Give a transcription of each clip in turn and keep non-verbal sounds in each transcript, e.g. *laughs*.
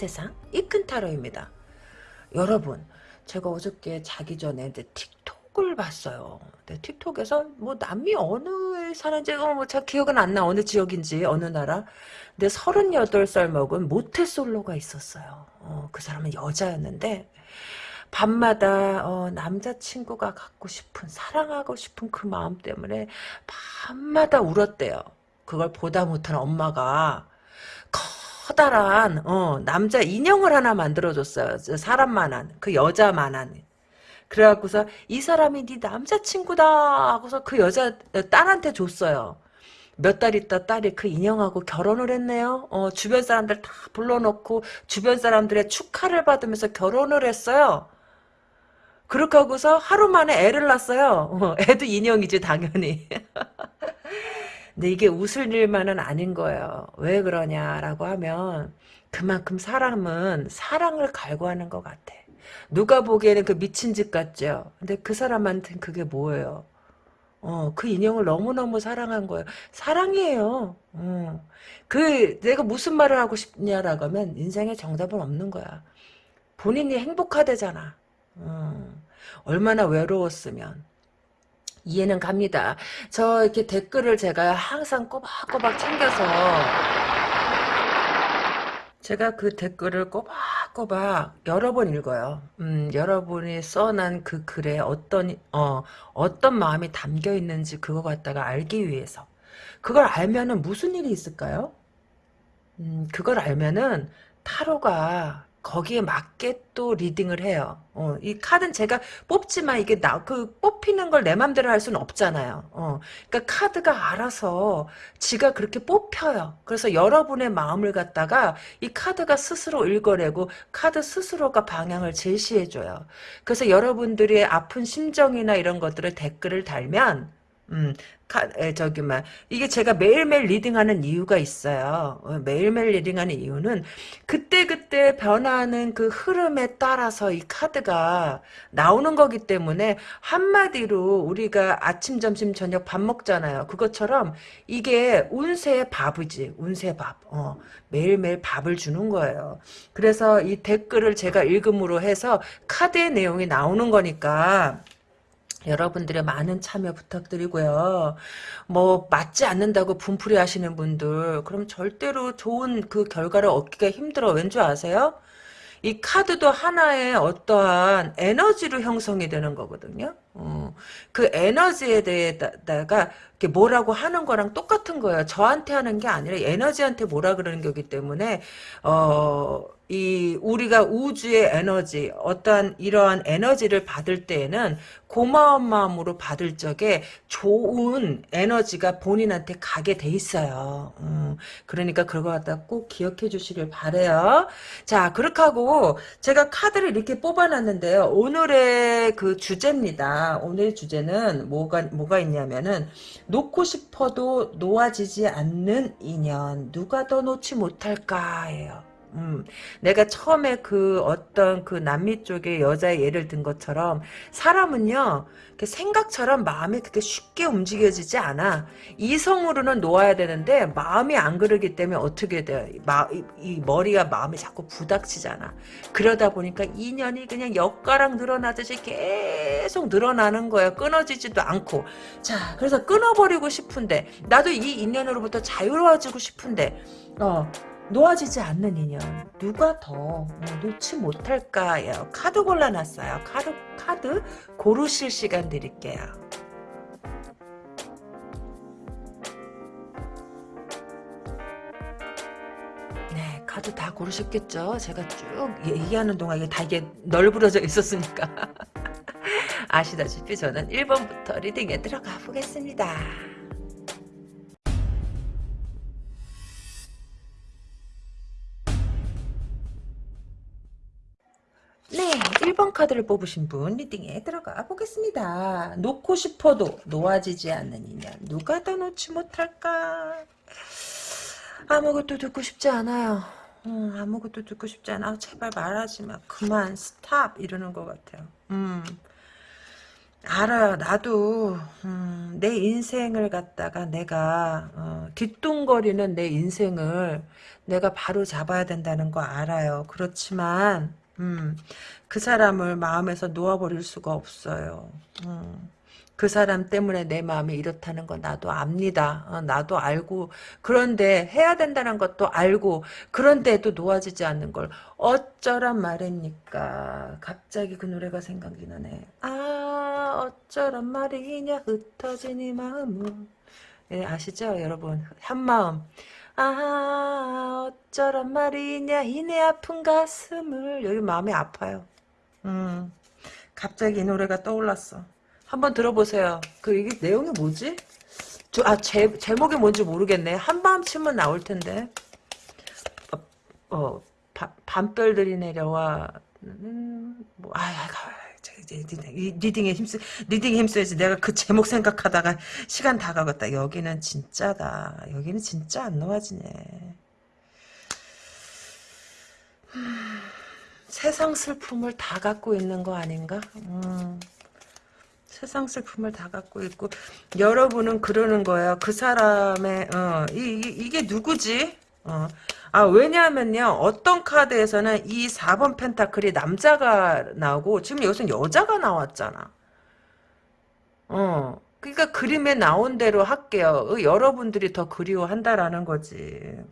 세상 이 큰 타로입니다. 여러분 제가 어저께 자기 전에 이제 틱톡을 봤어요. 근데 틱톡에서 뭐 남미 어느 사는지 어, 뭐잘 기억은 안 나 어느 지역인지 어느 나라. 근데 38살 먹은 모태솔로가 있었어요. 어, 그 사람은 여자였는데 밤마다 어, 남자친구가 갖고 싶은 사랑하고 싶은 그 마음 때문에 밤마다 울었대요. 그걸 보다 못한 엄마가 커다란 어, 남자 인형을 하나 만들어줬어요. 사람만한 그 여자만한. 그래갖고서 이 사람이 네 남자친구다 하고서 그 여자 딸한테 줬어요. 몇달 있다 딸이 그 인형하고 결혼을 했네요. 어, 주변 사람들 다 불러놓고 주변 사람들의 축하를 받으면서 결혼을 했어요. 그렇게 하고서 하루 만에 애를 낳았어요. 어, 애도 인형이지 당연히. *laughs* 근데 이게 웃을 일만은 아닌 거예요. 왜 그러냐라고 하면 그만큼 사람은 사랑을 갈구하는 것 같아. 누가 보기에는 그 미친 짓 같죠. 근데 그 사람한테는 그게 뭐예요? 어, 그 인형을 너무너무 사랑한 거예요. 사랑이에요. 어. 그, 내가 무슨 말을 하고 싶냐라고 하면 인생에 정답은 없는 거야. 본인이 행복하대잖아. 어. 얼마나 외로웠으면. 이해는 갑니다. 저 이렇게 댓글을 제가 항상 꼬박꼬박 챙겨서 제가 그 댓글을 꼬박꼬박 여러 번 읽어요. 음, 여러분이 써난 그 글에 어떤 어 어떤 마음이 담겨 있는지 그거 갖다가 알기 위해서 그걸 알면은 무슨 일이 있을까요? 음, 그걸 알면은 타로가 거기에 맞게 또 리딩을 해요. 어, 이 카드는 제가 뽑지만 이게 나, 그 뽑히는 걸 내 맘대로 할 수는 없잖아요. 어, 그러니까 카드가 알아서 지가 그렇게 뽑혀요. 그래서 여러분의 마음을 갖다가 이 카드가 스스로 읽어내고 카드 스스로가 방향을 제시해줘요. 그래서 여러분들의 아픈 심정이나 이런 것들을 댓글을 달면 음, 저기, 막, 이게 제가 매일매일 reading하는 이유가 있어요. 어, 매일매일 reading하는 이유는 그때그때 변하는 그 흐름에 따라서 이 카드가 나오는 거기 때문에 한마디로 우리가 아침, 점심, 저녁 밥 먹잖아요. 그것처럼 이게 운세의 밥이지. 운세 밥. 어, 매일매일 밥을 주는 거예요. 그래서 이 댓글을 제가 읽음으로 해서 카드의 내용이 나오는 거니까 여러분들의 많은 참여 부탁드리고요. 뭐 맞지 않는다고 분풀이 하시는 분들 그럼 절대로 좋은 그 결과를 얻기가 힘들어. 왠 줄 아세요? 이 카드도 하나의 어떠한 에너지로 형성이 되는 거거든요. 어, 그 에너지에 대해다가 뭐라고 하는 거랑 똑같은 거예요. 저한테 하는 게 아니라 에너지한테 뭐라 그러는 거기 때문에 어. 이 우리가 우주의 에너지 어떠한 이러한 에너지를 받을 때에는 고마운 마음으로 받을 적에 좋은 에너지가 본인한테 가게 돼 있어요. 음, 그러니까 그거 갖다 꼭 기억해 주시길 바래요. 자 그렇게 하고 제가 카드를 이렇게 뽑아놨는데요. 오늘의 그 주제입니다. 오늘 주제는 뭐가 뭐가 있냐면은 놓고 싶어도 놓아지지 않는 인연 누가 더 놓지 못할까예요. 음, 내가 처음에 그 어떤 그 남미 쪽의 여자의 예를 든 것처럼 사람은요 생각처럼 마음이 그렇게 쉽게 움직여지지 않아. 이성으로는 놓아야 되는데 마음이 안 그러기 때문에 어떻게 돼요? 마, 이, 이 머리가 마음이 자꾸 부닥치잖아. 그러다 보니까 인연이 그냥 엿가락 늘어나듯이 계속 늘어나는 거야 끊어지지도 않고. 자 그래서 끊어버리고 싶은데 나도 이 인연으로부터 자유로워지고 싶은데 어 놓아지지 않는 인연 누가 더 어, 놓지 못할까요? 카드 골라놨어요. 카드 카드 고르실 시간 드릴게요. 네, 카드 다 고르셨겠죠? 제가 쭉 얘기하는 동안 이게 다 이게 널브러져 있었으니까 *laughs* 아시다시피 저는 1번부터 리딩에 들어가 보겠습니다. 네, 1번 카드를 뽑으신 분 reading에 들어가 보겠습니다. 놓고 싶어도 놓아지지 않는 인연 누가 더 놓지 못할까? 아무것도 듣고 싶지 않아요. 음, 아무것도 듣고 싶지 않아. 제발 말하지 마. 그만 stop 이러는 것 같아요. 음. 알아요. 나도 음, 내 인생을 갖다가 내가 어, 뒤뚱거리는 내 인생을 내가 바로 잡아야 된다는 거 알아요. 그렇지만 음, 그 사람을 마음에서 놓아버릴 수가 없어요. 음. 그 사람 때문에 내 마음이 이렇다는 건 나도 압니다. 어, 나도 알고 그런데 해야 된다는 것도 알고 그런데도 놓아지지 않는 걸 어쩌란 말입니까? 갑자기 그 노래가 생각이 나네. 아 어쩌란 말이냐 흩어진 이 마음은 예, 아시죠 여러분? 한마음 아 어쩌란 말이냐 이내 아픈 가슴을 여기 마음이 아파요. 음 갑자기 이 노래가 떠올랐어. 한번 들어보세요. 그 이게 내용이 뭐지? 저, 아, 제, 제목이 뭔지 모르겠네. 한밤 치면 나올 텐데. 어, 어 바, 밤별들이 내려와. 음, 뭐, 아, 아, 리딩에 힘쓰, 리딩에 힘써야지. 내가 그 제목 생각하다가 시간 다 가겠다. 여기는 진짜다. 여기는 진짜 안 놓아지네. 세상 슬픔을 다 갖고 있는 거 아닌가? 음. 세상 슬픔을 다 갖고 있고 여러분은 그러는 거예요. 그 사람의 어, 이, 이, 게 누구지? 어. 아 왜냐하면요 어떤 카드에서는 이 4번 펜타클이 남자가 나오고 지금 여기서 여자가 나왔잖아. 어. 그러니까 그림에 나온 대로 할게요. 어, 여러분들이 더 그리워한다라는 거지.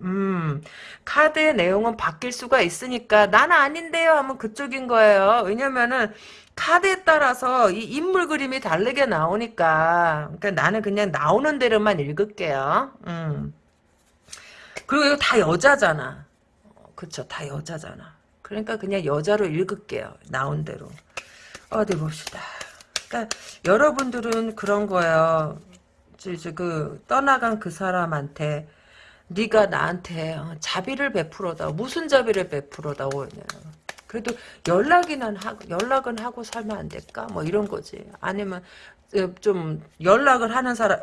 음, 카드의 내용은 바뀔 수가 있으니까 나는 아닌데요 하면 그쪽인 거예요. 왜냐면은 카드에 따라서 이 인물 그림이 다르게 나오니까 그러니까 나는 그냥 나오는 대로만 읽을게요. 음. 그리고 이거 다 여자잖아. 그쵸 다 여자잖아. 그러니까 그냥 여자로 읽을게요. 나온 대로. 어디 봅시다. 그러니까 여러분들은 그런 거예요. 이제 그 떠나간 그 사람한테 네가 나한테 어, 자비를 베풀어다. 무슨 자비를 베풀어다 오냐. 그래도 연락이는 하고 연락은 하고 살면 안 될까? 뭐 이런 거지. 아니면 어, 좀 연락을 하는 사람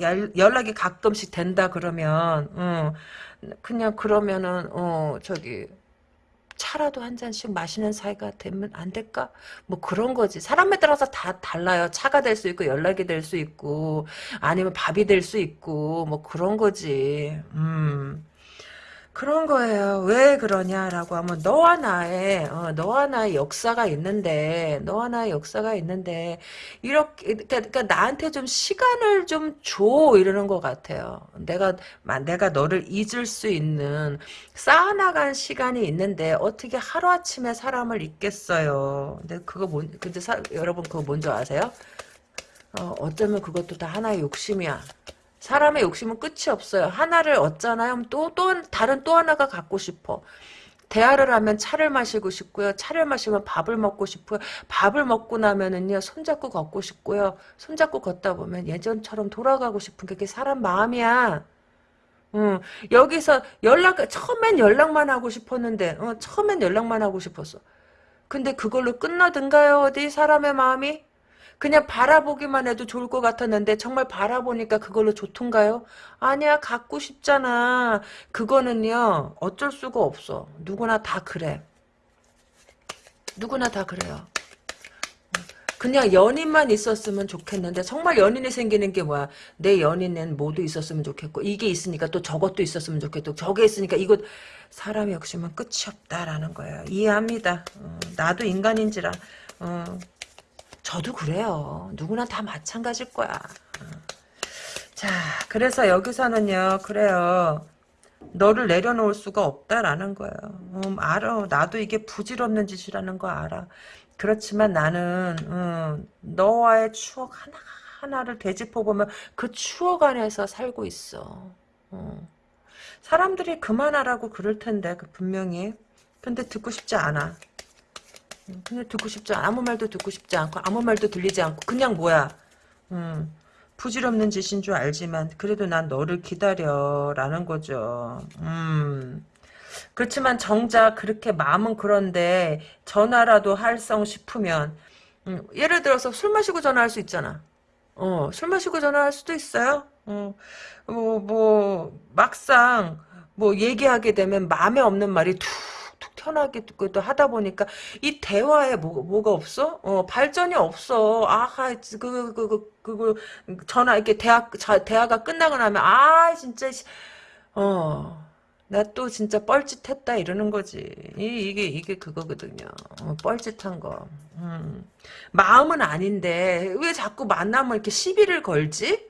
연락이 가끔씩 된다 그러면 어, 그냥 그러면은 어 저기 차라도 한 잔씩 마시는 사이가 되면 안 될까? 뭐 그런 거지. 사람에 따라서 다 달라요. 차가 될 수 있고 연락이 될 수 있고 아니면 밥이 될 수 있고 뭐 그런 거지. 음. 그런 거예요. 왜 그러냐라고 하면 너와 나의 어, 너와 나의 역사가 있는데 너와 나의 역사가 있는데 이렇게 그러니까, 그러니까 나한테 좀 시간을 좀 줘 이러는 것 같아요. 내가 내가 너를 잊을 수 있는 쌓아나간 시간이 있는데 어떻게 하루 아침에 사람을 잊겠어요. 근데 그거 뭔 근데 사, 여러분 그거 뭔지 아세요? 어, 어쩌면 그것도 다 하나의 욕심이야. 사람의 욕심은 끝이 없어요. 하나를 얻잖아요. 또, 또, 다른 또 하나가 갖고 싶어. 대화를 하면 차를 마시고 싶고요. 차를 마시면 밥을 먹고 싶고요. 밥을 먹고 나면은요, 손잡고 걷고 싶고요. 손잡고 걷다 보면 예전처럼 돌아가고 싶은 게 그게 사람 마음이야. 응. 여기서 연락, 처음엔 연락만 하고 싶었는데, 어, 처음엔 연락만 하고 싶었어. 근데 그걸로 끝나든가요, 어디? 사람의 마음이? 그냥 바라보기만 해도 좋을 것 같았는데 정말 바라보니까 그걸로 좋던가요? 아니야 갖고 싶잖아. 그거는요 어쩔 수가 없어. 누구나 다 그래. 누구나 다 그래요. 그냥 연인만 있었으면 좋겠는데 정말 연인이 생기는 게 뭐야 내 연인은 모두 있었으면 좋겠고 이게 있으니까 또 저것도 있었으면 좋겠고 저게 있으니까 이것 사람의 욕심은 끝이 없다라는 거예요 이해합니다 어, 나도 인간인지라 어, 저도 그래요. 누구나 다 마찬가지일 거야. 자, 그래서 여기서는요, 그래요. 너를 내려놓을 수가 없다라는 거예요. 음, 알아. 나도 이게 부질없는 짓이라는 거 알아. 그렇지만 나는 음, 너와의 추억 하나 하나를 되짚어 보면 그 추억 안에서 살고 있어. 음. 사람들이 그만하라고 그럴 텐데 그 분명히. 근데 듣고 싶지 않아. 그냥 듣고 싶지 않아. 아무 말도 듣고 싶지 않고 아무 말도 들리지 않고 그냥 뭐야. 음, 부질없는 짓인 줄 알지만 그래도 난 너를 기다려라는 거죠. 음. 그렇지만 정작 그렇게 마음은 그런데 전화라도 할성 싶으면 음, 예를 들어서 술 마시고 전화할 수 있잖아. 어, 술 마시고 전화할 수도 있어요. 어, 뭐, 뭐 막상 뭐 얘기하게 되면 마음에 없는 말이 툭툭 편하게 또 하다 보니까 이 대화에 뭐, 뭐가 없어? 어, 발전이 없어. 아하, 그, 그, 그, 그, 그, 전화, 이렇게 대화, 자, 대화가 끝나고 나면, 아, 진짜, 어, 나 또 진짜 뻘짓했다 이러는 거지. 이, 게 이게 그거거든요. 어, 뻘짓한 거. 음. 마음은 아닌데 왜 자꾸 만나면 이렇게 시비를 걸지?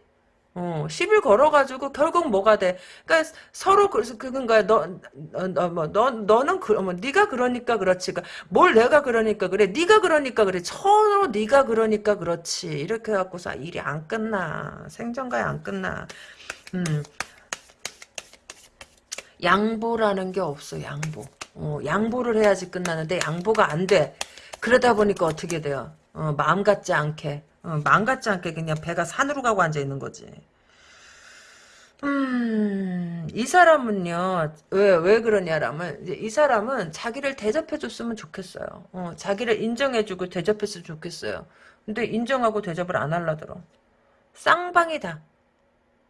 어, 시비를 걸어가지고 결국 뭐가 돼? 그러니까 서로 그래서 그건 거야. 너, 너, 너, 뭐, 너, 너는 그, 뭐, 네가 그러니까 그렇지. 그러니까 뭘 내가 그러니까 그래. 네가 그러니까 그래. 서로 네가 그러니까 그렇지. 이렇게 해갖고서 일이 안 끝나. 생전가에 안 끝나. 음, 양보라는 게 없어 양보 어, 양보를 해야지 끝나는데 양보가 안 돼 그러다 보니까 어떻게 돼요 어, 마음 같지 않게 어, 마음 같지 않게 그냥 배가 산으로 가고 앉아 있는 거지 음, 이 사람은요, 왜, 왜 그러냐라면, 이 사람은 자기를 대접해줬으면 좋겠어요. 어, 자기를 인정해주고 대접했으면 좋겠어요. 근데 인정하고 대접을 안 하려더러. 쌍방이다.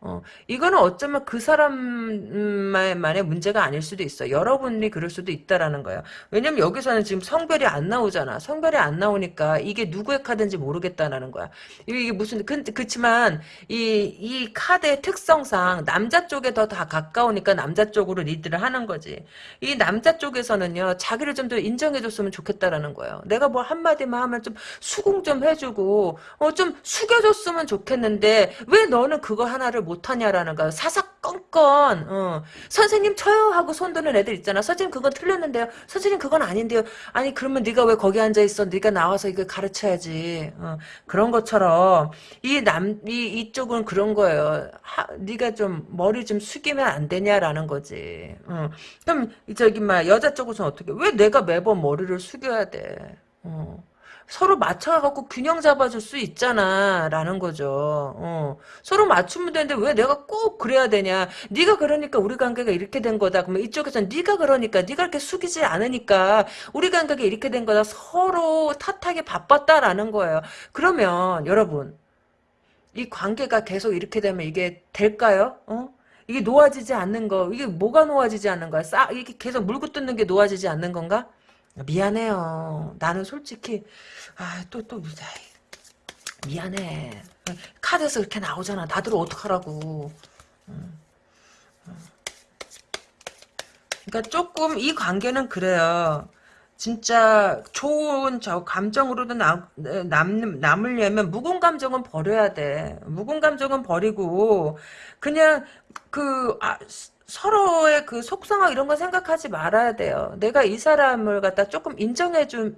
어, 이거는 어쩌면 그 사람만의 문제가 아닐 수도 있어. 여러분이 그럴 수도 있다라는 거예요. 왜냐면 여기서는 지금 성별이 안 나오잖아. 성별이 안 나오니까 이게 누구의 카드인지 모르겠다라는 거야. 이게 무슨, 그, 그치만, 이, 이 카드의 특성상 남자 쪽에 더 다 가까우니까 남자 쪽으로 리드를 하는 거지. 이 남자 쪽에서는요, 자기를 좀 더 인정해줬으면 좋겠다라는 거예요. 내가 뭐 한마디만 하면 좀 수긍 좀 해주고, 어, 좀 숙여줬으면 좋겠는데, 왜 너는 그거 하나를 못하냐라는 거야. 사사건건 어. 선생님 쳐요 하고 손드는 애들 있잖아. 선생님 그건 틀렸는데요. 선생님 그건 아닌데요. 아니 그러면 네가 왜 거기 앉아 있어? 네가 나와서 이거 가르쳐야지. 어. 그런 것처럼 이 남 이 이쪽은 그런 거예요. 하, 네가 좀 머리 좀 숙이면 안 되냐라는 거지. 어. 그럼 저기 막 여자 쪽에서는 어떻게? 왜 내가 매번 머리를 숙여야 돼? 어. 서로 맞춰갖고 균형 잡아줄 수 있잖아 라는 거죠 어. 서로 맞추면 되는데 왜 내가 꼭 그래야 되냐 네가 그러니까 우리 관계가 이렇게 된 거다 그러면 이쪽에서는 네가 그러니까 네가 이렇게 숙이지 않으니까 우리 관계가 이렇게 된 거다 서로 탓하기 바빴다라는 거예요 그러면 여러분 이 관계가 계속 이렇게 되면 이게 될까요? 어? 이게 놓아지지 않는 거 이게 뭐가 놓아지지 않는 거야? 싸 이게 계속 물고 뜯는 게 놓아지지 않는 건가? 미안해요. 나는 솔직히 아, 또, 또, 미안해. 카드에서 그렇게 나오잖아. 나들 어떡하라고. 그러니까 조금 이 관계는 그래요. 진짜 좋은 저 감정으로도 남, 남, 남으려면 묵은 감정은 버려야 돼. 묵은 감정은 버리고 그냥 그 아, 서로의 그 속상하고 이런 거 생각하지 말아야 돼요. 내가 이 사람을 갖다 조금 인정해주면은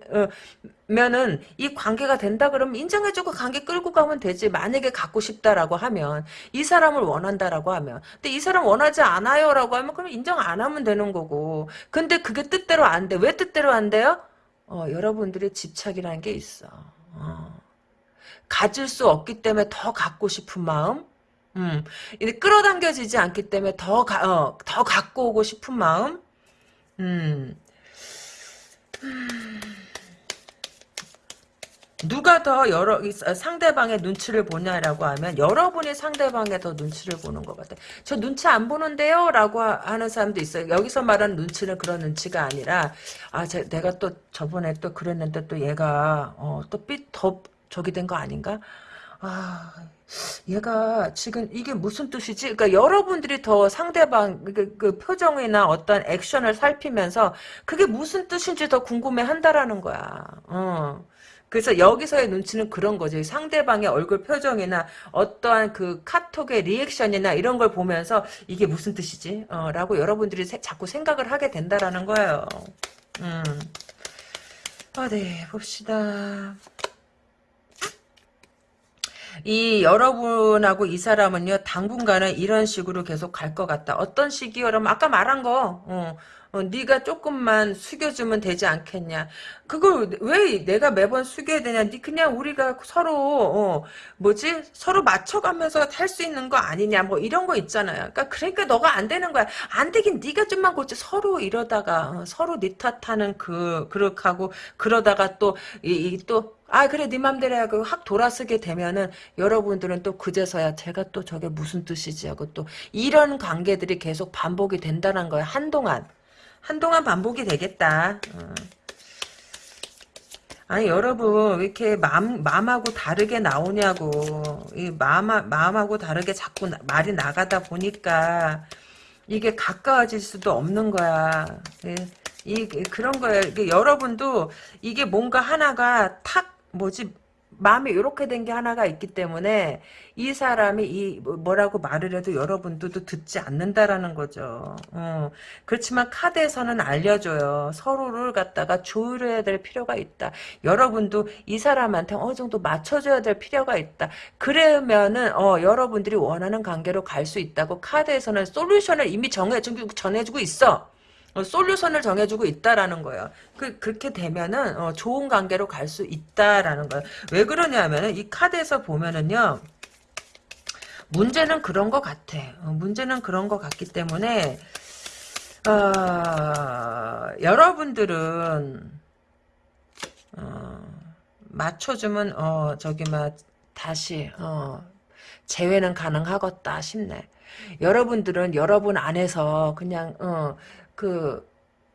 이 관계가 된다 그러면 인정해주고 관계 끌고 가면 되지. 만약에 갖고 싶다라고 하면 이 사람을 원한다라고 하면 근데 이 사람 원하지 않아요라고 하면 그럼 인정 안 하면 되는 거고. 근데 그게 뜻대로 안 돼. 왜 뜻대로 안 돼요? 어, 여러분들의 집착이라는 게 있어. 어. 가질 수 없기 때문에 더 갖고 싶은 마음 음, 끌어당겨지지 않기 때문에 더, 가, 어, 더 갖고 오고 싶은 마음? 음. 누가 더 여러 상대방의 눈치를 보냐라고 하면 여러분이 상대방의 더 눈치를 보는 것 같아요. 저 눈치 안 보는데요? 라고 하는 사람도 있어요. 여기서 말하는 눈치는 그런 눈치가 아니라 아 제, 내가 또 저번에 또 그랬는데 또 얘가 어, 또삐더 저기 된 거 아닌가? 아 얘가 지금 이게 무슨 뜻이지? 그러니까 여러분들이 더 상대방 그, 그 표정이나 어떤 액션을 살피면서 그게 무슨 뜻인지 더 궁금해 한다라는 거야. 어. 그래서 여기서의 눈치는 그런 거지. 상대방의 얼굴 표정이나 어떠한 그 카톡의 리액션이나 이런 걸 보면서 이게 무슨 뜻이지? 어, 라고 여러분들이 세, 자꾸 생각을 하게 된다라는 거예요. 음. 아, 네, 봅시다. 이 여러분하고 이 사람은요 당분간은 이런 식으로 계속 갈 것 같다. 어떤 식이요? 그러면 아까 말한 거 어, 어, 네가 조금만 숙여주면 되지 않겠냐. 그걸 왜 내가 매번 숙여야 되냐. 네 그냥 우리가 서로 어, 뭐지 서로 맞춰가면서 할수 있는 거 아니냐. 뭐 이런 거 있잖아요. 그러니까 그러니까 너가 안 되는 거야. 안 되긴 네가 좀만 고치. 서로 이러다가 어, 서로 네 탓하는 그 그렇게 하고 그러다가 또 이또 아 그래 네 맘대로 하고 확 돌아서게 되면은 여러분들은 또 그제서야 제가 또 저게 무슨 뜻이지 하고 또 이런 관계들이 계속 반복이 된다는 거예요 한동안 한동안 반복이 되겠다. 어. 아니 여러분 왜 이렇게 마음 마음하고 다르게 나오냐고 이 마음 마음하고 다르게 자꾸 나, 말이 나가다 보니까 이게 가까워질 수도 없는 거야. 예, 이 그런 거예요. 이게 여러분도 이게 뭔가 하나가 탁 뭐지 마음이 이렇게 된 게 하나가 있기 때문에 이 사람이 이 뭐, 뭐라고 말을 해도 여러분들도 듣지 않는다라는 거죠. 어. 그렇지만 카드에서는 알려줘요. 서로를 갖다가 조율해야 될 필요가 있다. 여러분도 이 사람한테 어느 정도 맞춰줘야 될 필요가 있다. 그러면은 어, 여러분들이 원하는 관계로 갈 수 있다고 카드에서는 솔루션을 이미 정해주고 전해주고 있어. 어, 솔루션을 정해주고 있다라는 거예요. 그, 그렇게 되면은, 어, 좋은 관계로 갈 수 있다라는 거예요. 왜 그러냐면은, 이 카드에서 보면은요, 문제는 그런 것 같아. 어, 문제는 그런 것 같기 때문에, 어, 여러분들은, 어, 맞춰주면, 어, 저기, 막, 다시, 어, 재회는 가능하겠다 싶네. 여러분들은 여러분 안에서 그냥, 어, 그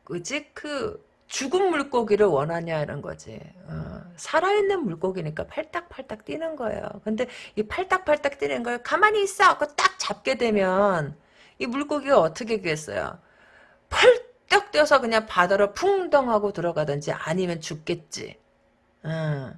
그지 그 죽은 물고기를 원하냐 이런 거지. 어, 살아있는 물고기니까 팔딱팔딱 뛰는 거예요. 근데 이 팔딱팔딱 뛰는 걸 가만히 있어. 그딱 잡게 되면 이 물고기가 어떻게 되겠어요? 펄떡 뛰어서 그냥 바다로 풍덩하고 들어가든지 아니면 죽겠지. 어.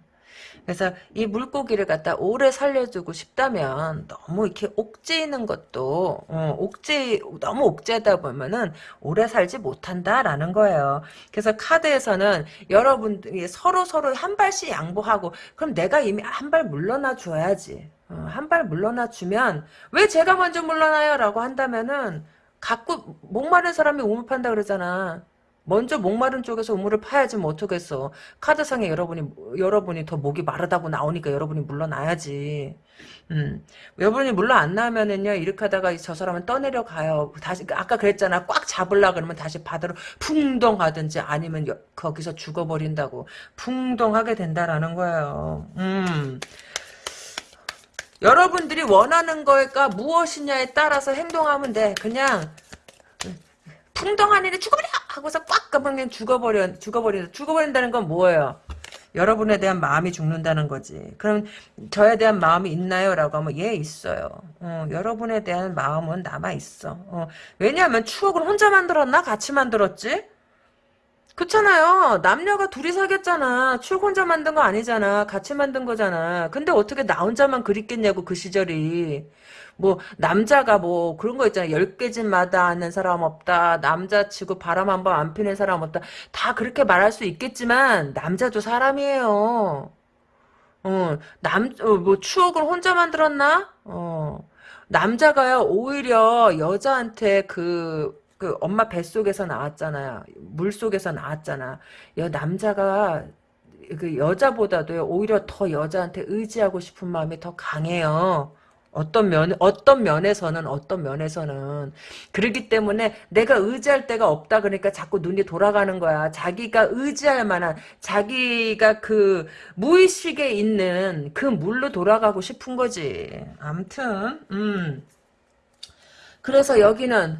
그래서 이 물고기를 갖다 오래 살려주고 싶다면 너무 이렇게 옥죄이는 것도 어, 옥죄 너무 옥죄다 보면은 오래 살지 못한다라는 거예요. 그래서 카드에서는 여러분들이 서로 서로 한 발씩 양보하고 그럼 내가 이미 한 발 물러나 줘야지. 어, 한발 물러나 주면 왜 제가 먼저 물러나요라고 한다면은 갖고 목마른 사람이 우물 판다 그러잖아. 먼저 목마른 쪽에서 우물을 파야지 뭐 어쩌겠어. 카드상에 여러분이 여러분이 더 목이 마르다고 나오니까 여러분이 물러나야지. 음. 여러분이 물러 안 나면은요 이렇게 하다가 저 사람은 떠내려 가요. 다시 아까 그랬잖아. 꽉 잡으려 그러면 다시 바다로 풍덩하든지 아니면 여, 거기서 죽어 버린다고 풍덩하게 된다라는 거예요. 음. 여러분들이 원하는 거가 무엇이냐에 따라서 행동하면 돼. 그냥 풍덩한 일에 죽어버려 하고서 꽉 가면 죽어버려 죽어버린다 죽어버린다는 건 뭐예요? 여러분에 대한 마음이 죽는다는 거지. 그럼 저에 대한 마음이 있나요? 라고 하면 예 있어요. 어, 여러분에 대한 마음은 남아있어. 어, 왜냐하면 추억을 혼자 만들었나? 같이 만들었지? 그렇잖아요. 남녀가 둘이 사귀었잖아. 추억 혼자 만든 거 아니잖아. 같이 만든 거잖아. 근데 어떻게 나 혼자만 그립겠냐고 그 시절이. 뭐 남자가 뭐 그런 거 있잖아. 열 개집마다 하는 사람 없다. 남자치고 바람 한 번 안 피는 사람 없다. 다 그렇게 말할 수 있겠지만 남자도 사람이에요. 어, 남, 어, 뭐 추억을 혼자 만들었나? 어, 남자가요 오히려 여자한테 그, 그 엄마 뱃속에서 나왔잖아요. 물속에서 나왔잖아. 여 남자가 그 여자보다도 오히려 더 여자한테 의지하고 싶은 마음이 더 강해요. 어떤 면, 어떤 면에서는, 어떤 면에서는. 그러기 때문에 내가 의지할 데가 없다 그러니까 자꾸 눈이 돌아가는 거야. 자기가 의지할 만한, 자기가 그 무의식에 있는 그 물로 돌아가고 싶은 거지. 암튼, 음. 그래서 여기는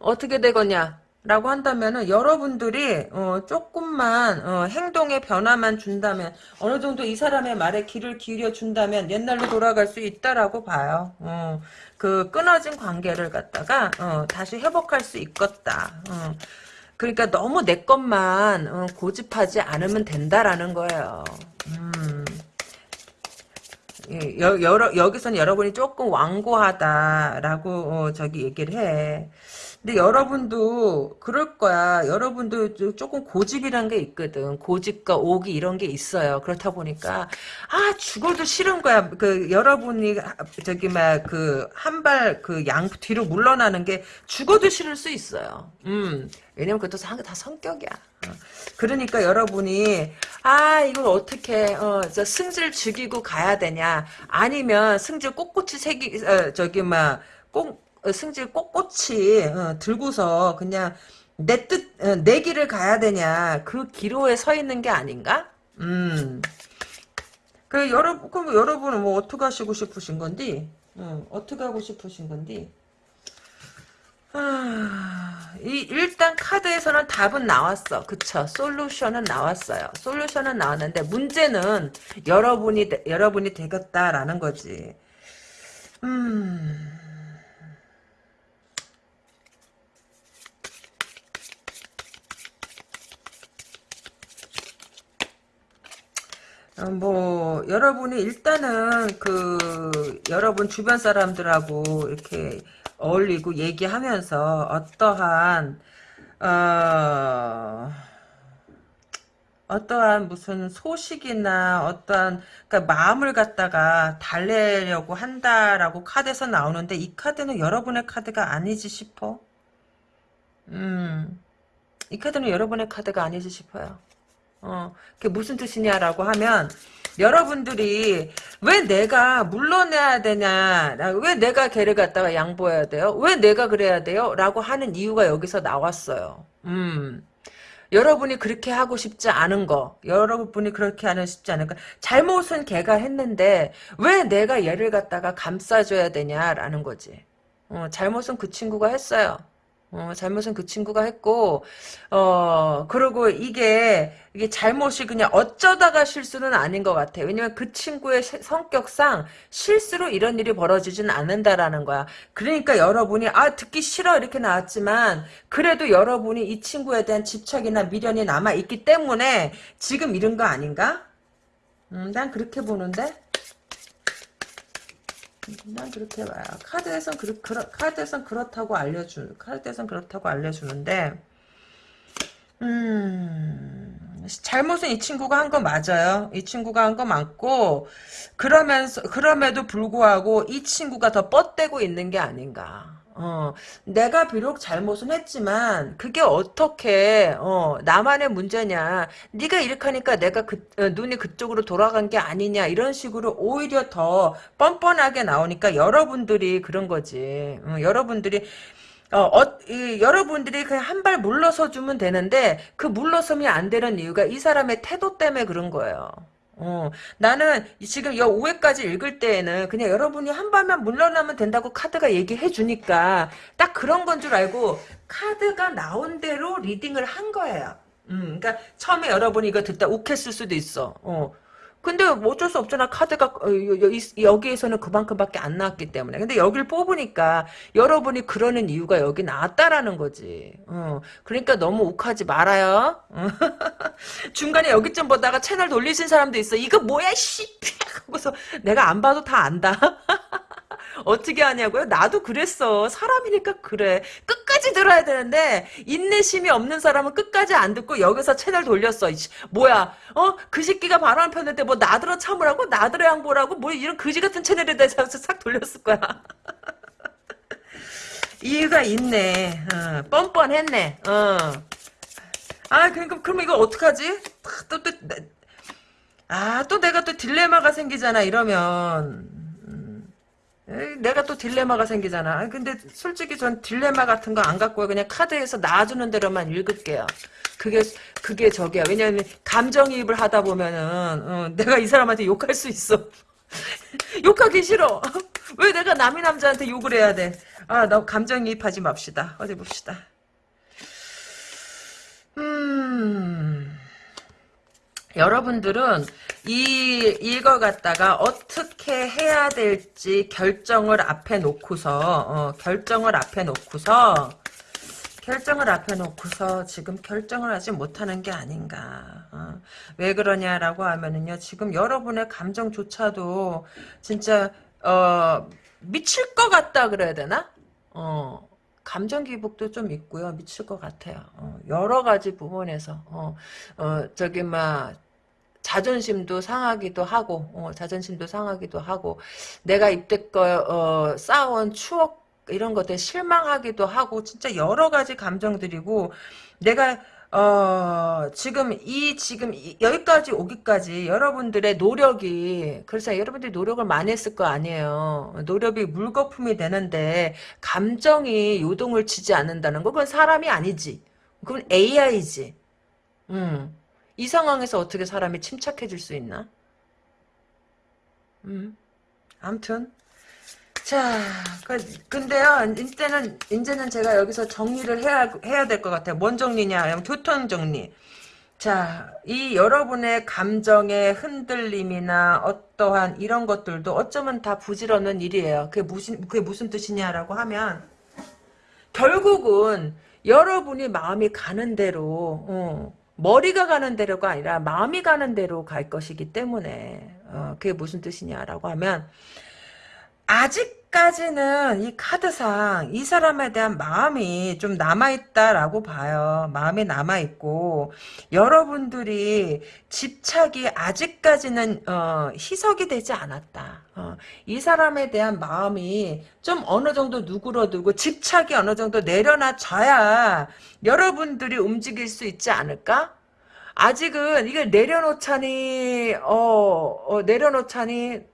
어떻게 되겠냐? 라고 한다면은 여러분들이 어, 조금만 어, 행동의 변화만 준다면 어느 정도 이 사람의 말에 귀를 기울여 준다면 옛날로 돌아갈 수 있다라고 봐요. 어, 그 끊어진 관계를 갖다가 어, 다시 회복할 수 있겠다. 어. 그러니까 너무 내 것만 어, 고집하지 않으면 된다라는 거예요. 음. 예, 여, 여러, 여기서는 여러분이 조금 완고하다라고 어, 저기 얘기를 해. 근데 여러분도 그럴 거야. 여러분도 조금 고집이란 게 있거든. 고집과 오기 이런 게 있어요. 그렇다 보니까 아 죽어도 싫은 거야. 그 여러분이 저기 막 그 한 발 그 양 뒤로 물러나는 게 죽어도 싫을 수 있어요. 음. 왜냐면 그것도 다 성격이야. 어. 그러니까 여러분이 아 이걸 어떻게 어, 저 승질 죽이고 가야 되냐 아니면 승질 꼿꼿이 새기 어, 저기 막꼭 어, 승질 꼿꼿이 어, 들고서 그냥 내 뜻, 어, 내 길을 가야 되냐. 그 기로에 서 있는 게 아닌가? 음. 그, 여러분, 그럼 여러분은 뭐 어떻게 하시고 싶으신 건디? 어, 어떻게 하고 싶으신 건디? 아... 이, 일단 카드에서는 답은 나왔어. 그쵸. 솔루션은 나왔어요. 솔루션은 나왔는데, 문제는 여러분이, 되- 여러분이 되겠다라는 거지. 음. 뭐 여러분이 일단은 그 여러분 주변 사람들하고 이렇게 어울리고 얘기하면서 어떠한 어 어떠한 무슨 소식이나 어떠한 그러니까 마음을 갖다가 달래려고 한다라고 카드에서 나오는데 이 카드는 여러분의 카드가 아니지 싶어. 음, 이 카드는 여러분의 카드가 아니지 싶어요. 어, 그게 무슨 뜻이냐라고 하면 여러분들이 왜 내가 물러내야 되냐, 왜 내가 걔를 갖다가 양보해야 돼요? 왜 내가 그래야 돼요? 라고 하는 이유가 여기서 나왔어요. 음. 여러분이 그렇게 하고 싶지 않은 거, 여러분이 그렇게 하는 싶지 않은 거, 잘못은 걔가 했는데 왜 내가 얘를 갖다가 감싸줘야 되냐라는 거지. 어, 잘못은 그 친구가 했어요. 어, 잘못은 그 친구가 했고, 어, 그리고 이게, 이게 잘못이 그냥 어쩌다가 실수는 아닌 것 같아. 왜냐면 그 친구의 시- 성격상 실수로 이런 일이 벌어지진 않는다라는 거야. 그러니까 여러분이, 아, 듣기 싫어. 이렇게 나왔지만, 그래도 여러분이 이 친구에 대한 집착이나 미련이 남아있기 때문에 지금 이런 거 아닌가? 음, 난 그렇게 보는데? 난 그렇게 봐요. 카드에선 그렇, 그렇, 카드에선 그렇다고 알려주, 카드에선 그렇다고 알려주는데, 음, 잘못은 이 친구가 한 거 맞아요. 이 친구가 한 거 맞고, 그러면서, 그럼에도 불구하고 이 친구가 더 뻗대고 있는 게 아닌가. 어, 내가 비록 잘못은 했지만, 그게 어떻게, 어, 나만의 문제냐. 네가 이렇게 하니까 내가 그, 어, 눈이 그쪽으로 돌아간 게 아니냐. 이런 식으로 오히려 더 뻔뻔하게 나오니까 여러분들이 그런 거지. 어, 여러분들이 어, 어, 이, 여러분들이 그냥 한 발 물러서 주면 되는데 그 물러섬이 안 되는 이유가 이 사람의 태도 때문에 그런 거예요. 어, 나는 지금 여 5회까지 읽을 때에는 그냥 여러분이 한 발만 물러나면 된다고 카드가 얘기해 주니까 딱 그런 건 줄 알고 카드가 나온 대로 리딩을 한 거예요. 음, 그러니까 처음에 여러분이 이거 듣다 욱했을 수도 있어. 어. 근데 뭐 어쩔 수 없잖아. 카드가 어, 여기에서는 그만큼밖에 안 나왔기 때문에. 근데 여기를 뽑으니까 여러분이 그러는 이유가 여기 나왔다라는 거지. 어, 그러니까 너무 욱하지 말아요. 어. *laughs* 중간에 여기 좀 보다가 채널 돌리신 사람도 있어. 이거 뭐야 씨. *laughs* 하고서 내가 안 봐도 다 안다. *laughs* 어떻게 하냐고요? 나도 그랬어. 사람이니까 그래. 끝까지 들어야 되는데 인내심이 없는 사람은 끝까지 안 듣고 여기서 채널 돌렸어. 뭐야? 어? 그 새끼가 바람 폈는데 뭐 나들어 참으라고? 나들어 양보라고? 뭐 이런 그지 같은 채널에다 싹 돌렸을 거야. *laughs* 이유가 있네. 어, 뻔뻔했네. 어. 아, 그러니까 그럼 이거 어떡하지? 또, 또, 아, 또 내가 또 딜레마가 생기잖아, 이러면. 내가 또 딜레마가 생기잖아. 근데 솔직히 전 딜레마 같은 거 안 갖고 그냥 카드에서 놔주는 대로만 읽을게요. 그게 그게 저기야. 왜냐면 감정이입을 하다 보면은 어, 내가 이 사람한테 욕할 수 있어. *laughs* 욕하기 싫어. *laughs* 왜 내가 남의 남자한테 욕을 해야 돼? 아, 나 감정이입하지 맙시다. 어디 봅시다. 여러분들은 이 이거 갖다가 어떻게 해야 될지 결정을 앞에 놓고서 어, 결정을 앞에 놓고서 결정을 앞에 놓고서 지금 결정을 하지 못하는 게 아닌가. 어. 왜 그러냐라고 하면은요. 지금 여러분의 감정조차도 진짜 어, 미칠 것 같다 그래야 되나? 어. 감정 기복도 좀 있고요. 미칠 것 같아요. 어, 여러 가지 부분에서 어, 어 저기 막 자존심도 상하기도 하고 어, 자존심도 상하기도 하고 내가 이때껏 어, 쌓아온 추억 이런 것들 실망하기도 하고 진짜 여러 가지 감정들이고 내가 어 지금 이 지금 이- 여기까지 오기까지 여러분들의 노력이 그래서 여러분들이 노력을 많이 했을 거 아니에요 노력이 물거품이 되는데 감정이 요동을 치지 않는다는 거 그건 사람이 아니지 그건 AI지 음. 이 상황에서 어떻게 사람이 침착해질 수 있나? 음. 암튼 자, 그, 근데요, 이제는, 이제는 제가 여기서 정리를 해야, 해야 될 것 같아요. 뭔 정리냐? 교통 정리. 자, 이 여러분의 감정의 흔들림이나 어떠한 이런 것들도 어쩌면 다 부질없는 일이에요. 그게 무슨, 그게 무슨 뜻이냐라고 하면, 결국은 여러분이 마음이 가는 대로, 어, 머리가 가는 대로가 아니라 마음이 가는 대로 갈 것이기 때문에, 어, 그게 무슨 뜻이냐라고 하면, 아직 까지는 이 카드상 이 사람에 대한 마음이 좀 남아있다라고 봐요. 마음이 남아있고 여러분들이 집착이 아직까지는 어, 희석이 되지 않았다. 어, 이 사람에 대한 마음이 좀 어느 정도 누그러들고 집착이 어느 정도 내려놔져야 여러분들이 움직일 수 있지 않을까? 아직은 이걸 내려놓자니 어, 어 내려놓자니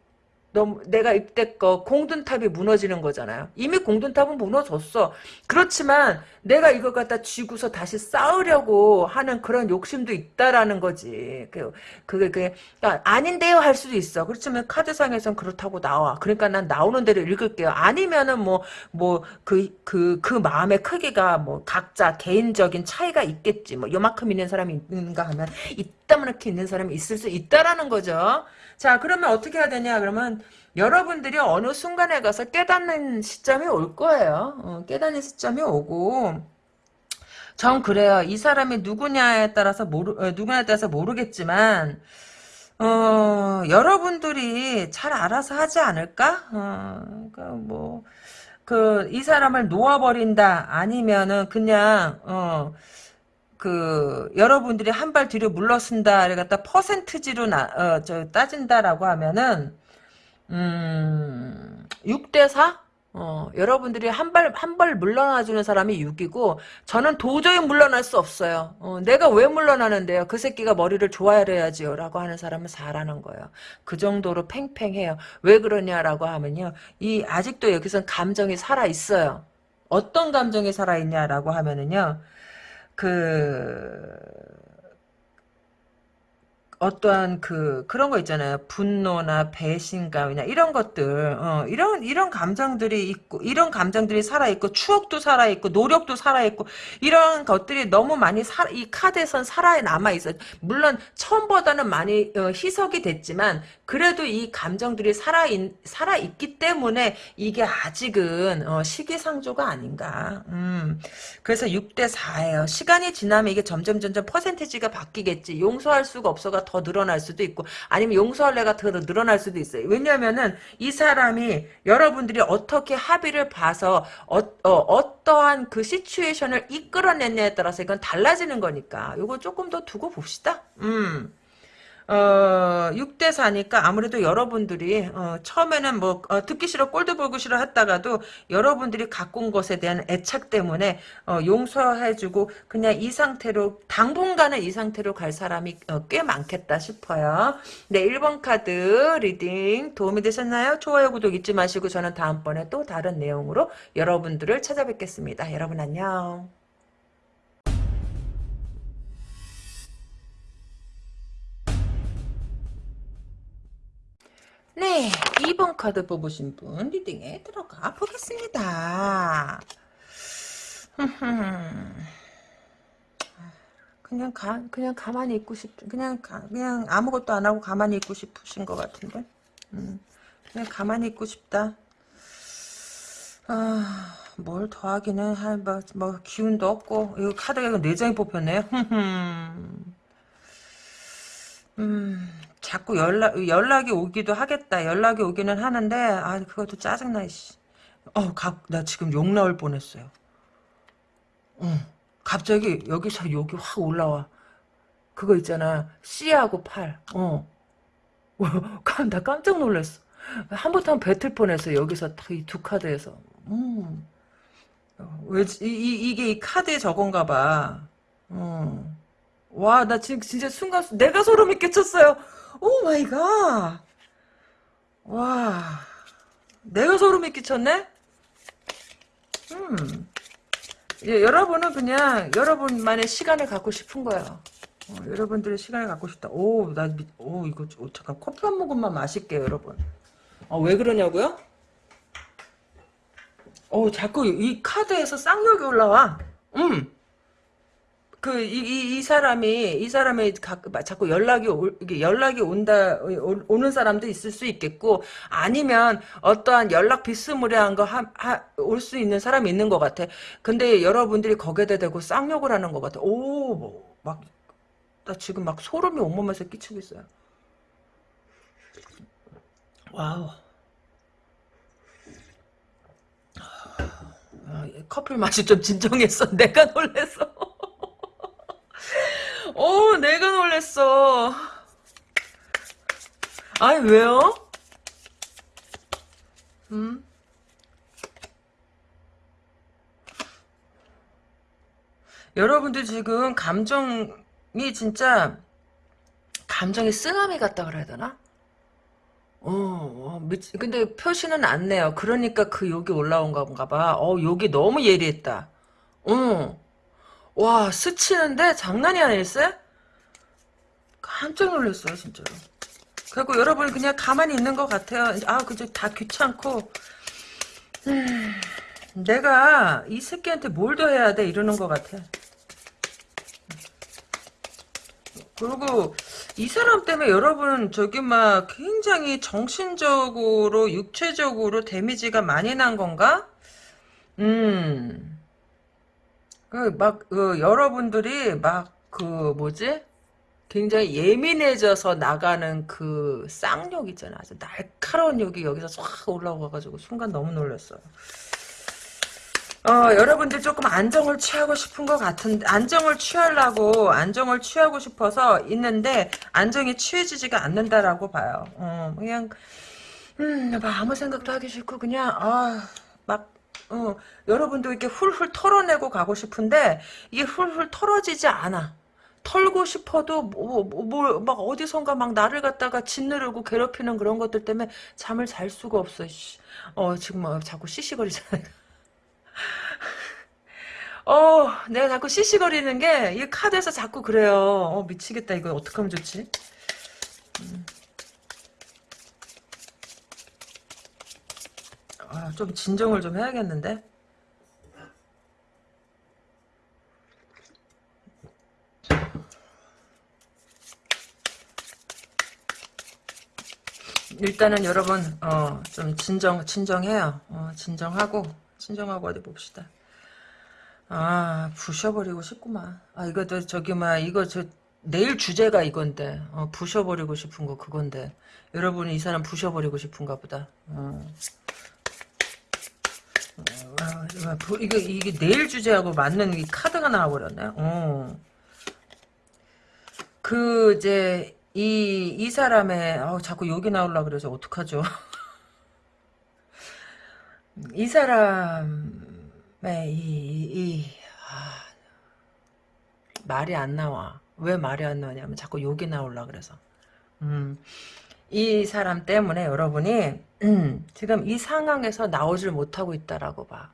너 내가 입대거 공든탑이 무너지는 거잖아요. 이미 공든탑은 무너졌어. 그렇지만 내가 이걸 갖다 쥐고서 다시 쌓으려고 하는 그런 욕심도 있다라는 거지. 그, 그게, 그게, 그러니까 아닌데요 할 수도 있어. 그렇지만 카드상에선 그렇다고 나와. 그러니까 난 나오는 대로 읽을게요. 아니면은 뭐, 뭐, 그, 그, 그 마음의 크기가 뭐 각자 개인적인 차이가 있겠지. 뭐 요만큼 있는 사람이 있는가 하면 이따만하게 있는 사람이 있을 수 있다라는 거죠. 자, 그러면 어떻게 해야 되냐? 그러면 여러분들이 어느 순간에 가서 깨닫는 시점이 올 거예요. 어, 깨닫는 시점이 오고 전 그래요. 이 사람이 누구냐에 따라서 모르 어, 누구냐에 따라서 모르겠지만 어, 여러분들이 잘 알아서 하지 않을까? 어, 그러니까 뭐, 그, 이 사람을 놓아버린다, 아니면은 그냥, 어, 그 여러분들이 한 발 뒤로 물러선다를 갖다 퍼센트지로 나, 어, 저, 따진다라고 하면은 음, 6대 4? 어, 여러분들이 한 발, 한 발 물러나주는 사람이 6이고, 저는 도저히 물러날 수 없어요. 어, 내가 왜 물러나는데요? 그 새끼가 머리를 좋아해야지요. 라고 하는 사람은 4라는 거예요. 그 정도로 팽팽해요. 왜 그러냐라고 하면요. 이, 아직도 여기선 감정이 살아있어요. 어떤 감정이 살아있냐라고 하면은요. 그 어떠한 그 그런 거 있잖아요. 분노나 배신감이나 이런 것들, 어, 이런 이런 감정들이 있고 이런 감정들이 살아 있고 추억도 살아 있고 노력도 살아 있고 이런 것들이 너무 많이 사, 이 카드에선 살아 남아 있어. 물론 처음보다는 많이 어, 희석이 됐지만 그래도 이 감정들이 살아 있, 살아 있기 때문에 이게 아직은 어, 시기상조가 아닌가. 음, 그래서 6대 4예요. 시간이 지나면 이게 점점 점점 퍼센티지가 바뀌겠지. 용서할 수가 없어가 더 늘어날 수도 있고 아니면 용서할래가 더 늘어날 수도 있어요. 왜냐면은 이 사람이 여러분들이 어떻게 합의를 봐서 어, 어 떠한그 시츄에이션을 이끌어냈냐에 따라서 이건 달라지는 거니까 요거 조금 더 두고 봅시다. 음. 어, 6대 4니까 아무래도 여러분들이 어, 처음에는 뭐 어, 듣기 싫어 꼴도 보기 싫어 했다가도 여러분들이 갖고 온 것에 대한 애착 때문에 어, 용서해주고 그냥 이 상태로 당분간은 이 상태로 갈 사람이 어, 꽤 많겠다 싶어요. 네 1번 카드 reading 도움이 되셨나요? 좋아요 구독 잊지 마시고 저는 다음번에 또 다른 내용으로 여러분들을 찾아뵙겠습니다. 여러분 안녕. 네, 2번 카드 뽑으신 분 리딩에 들어가 보겠습니다. *laughs* 그냥 가 그냥 가만히 있고 싶 그냥 가, 그냥 아무것도 안 하고 가만히 있고 싶으신 것 같은데. 음, 그냥 가만히 있고 싶다. 아, 뭘 더하기는 할뭐 뭐 기운도 없고 이거 카드가 내장이 뽑혔네요. *laughs* 음, 자꾸 연락, 연락이 오기도 하겠다. 연락이 오기는 하는데, 아, 그것도 짜증나, 씨. 어, 가, 나 지금 욕 나올 뻔했어요. 어, 갑자기 여기서 욕이 확 올라와. 그거 있잖아. C하고 8. 어. *laughs* 나 깜짝 놀랐어. 한번더 뱉을 뻔했어. 여기서 이 두 카드에서. 음. 왜, 이, 이, 이게 이 카드에 저건가 봐. 어. 와, 나 지금 진짜 순간, 내가 소름이 끼쳤어요. oh my god. 와. 내가 소름이 끼쳤네? 음. 예, 여러분은 그냥 여러분만의 시간을 갖고 싶은 거예요. 어, 여러분들의 시간을 갖고 싶다. 오, 나, 오, 이거, 오, 잠깐 커피 한 모금만 마실게요, 여러분. 어, 왜 그러냐고요? 어, 자꾸 이 카드에서 쌍욕이 올라와. 음. 그, 이, 이, 이 사람이, 이 사람이 가, 자꾸 연락이, 올, 연락이 온다, 오, 오는 사람도 있을 수 있겠고, 아니면 어떠한 연락 비스무리한 거, 올 수 있는 사람이 있는 것 같아. 근데 여러분들이 거기에다 대고 쌍욕을 하는 것 같아. 오, 뭐, 막, 나 지금 막 소름이 온몸에서 끼치고 있어요. 와우. 아, 커플 맛이 좀 진정했어. *laughs* 내가 놀랬어. 오, *laughs* 내가 놀랬어. 아니, 왜요? 음? 여러분들 지금 감정이 진짜 감정이 쓰나미 같다 그래야 되나? 어, 어, 미치, 근데 표시는 안 내요. 그러니까 그 욕이 올라온 건가 봐. 어, 욕이 너무 예리했다. 어. 와, 스치는데 장난이 아니었어요? 깜짝 놀랐어요, 진짜로. 그리고 여러분 그냥 가만히 있는 것 같아요. 아, 그저 다 귀찮고. 음, 내가 이 새끼한테 뭘 더 해야 돼? 이러는 것 같아. 그리고 이 사람 때문에 여러분 저기 막 굉장히 정신적으로 육체적으로 데미지가 많이 난 건가? 음. 그막 그 여러분들이 막 그 뭐지? 굉장히 예민해져서 나가는 그 쌍욕 있잖아. 아주 날카로운 욕이 여기서 싹 올라와가지고 순간 너무 놀랐어요. 어, 여러분들 조금 안정을 취하고 싶은 것 같은데, 안정을 취하려고, 안정을 취하고 싶어서 있는데, 안정이 취해지지가 않는다라고 봐요. 어, 그냥, 음, 막 아무 생각도 하기 싫고, 그냥, 아, 막, 어, 여러분도 이렇게 훌훌 털어내고 가고 싶은데, 이게 훌훌 털어지지 않아. 털고 싶어도, 뭐, 뭐, 뭐, 막 어디선가 막 나를 갖다가 짓누르고 괴롭히는 그런 것들 때문에 잠을 잘 수가 없어, 씨. 어, 지금 막 자꾸 시시거리잖아. *laughs* 어, 내가 자꾸 시시거리는 게, 이 카드에서 자꾸 그래요. 어, 미치겠다. 이거 어떻게 하면 좋지? 음. 아, 좀 진정을 좀 해야겠는데? 일단은 여러분, 어, 좀 진정, 진정해요. 어, 진정하고, 진정하고 어디 봅시다. 아, 부셔버리고 싶구만. 아, 이것도 저기, 막, 이거 저, 내일 주제가 이건데, 어, 부셔버리고 싶은 거 그건데. 여러분이 이 사람 부셔버리고 싶은가 보다. 어. 아, 이거, 이게 내일 주제하고 맞는 이 카드가 나와버렸네. 어. 그, 이제, 이, 이 사람의, 어, 자꾸 욕이 나올라 그래서 어떡하죠? *laughs* 이 사람의, 이, 이, 아, 말이 안 나와. 왜 말이 안 나오냐면 자꾸 욕이 나올라 그래서. 음, 이 사람 때문에 여러분이, 음, 지금 이 상황에서 나오질 못하고 있다라고 봐.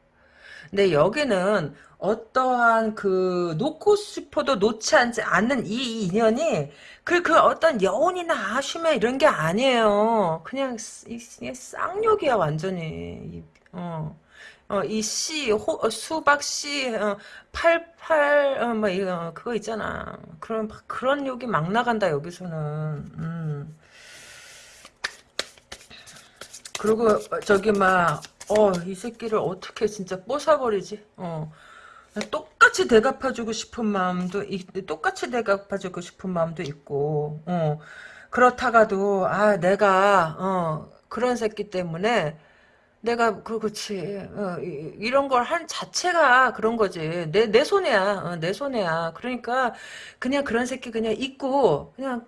근데 여기는 어떠한 그 놓고 싶어도 놓지 않는 이 인연이 그, 그 어떤 여운이나 아쉬움 이런 게 아니에요. 그냥, 이, 이 쌍욕이야, 완전히. 어. 어, 이 씨, 호, 어, 수박 씨, 어, 팔팔, 어, 뭐, 이거, 그거 있잖아. 그런, 그런 욕이 막 나간다, 여기서는. 음. 그리고, 어, 저기, 막, 어, 이 새끼를 어떻게 진짜 뽀사버리지? 어. 똑같이 대갚아주고 싶은 마음도 똑같이 대갚아주고 싶은 마음도 있고 어. 그렇다가도 아 내가 어, 그런 새끼 때문에 내가 그 그렇지 어, 이, 런 걸 한 자체가 그런 거지 내 내 손해야 어, 내 손해야 그러니까 그냥 그런 새끼 그냥 있고 그냥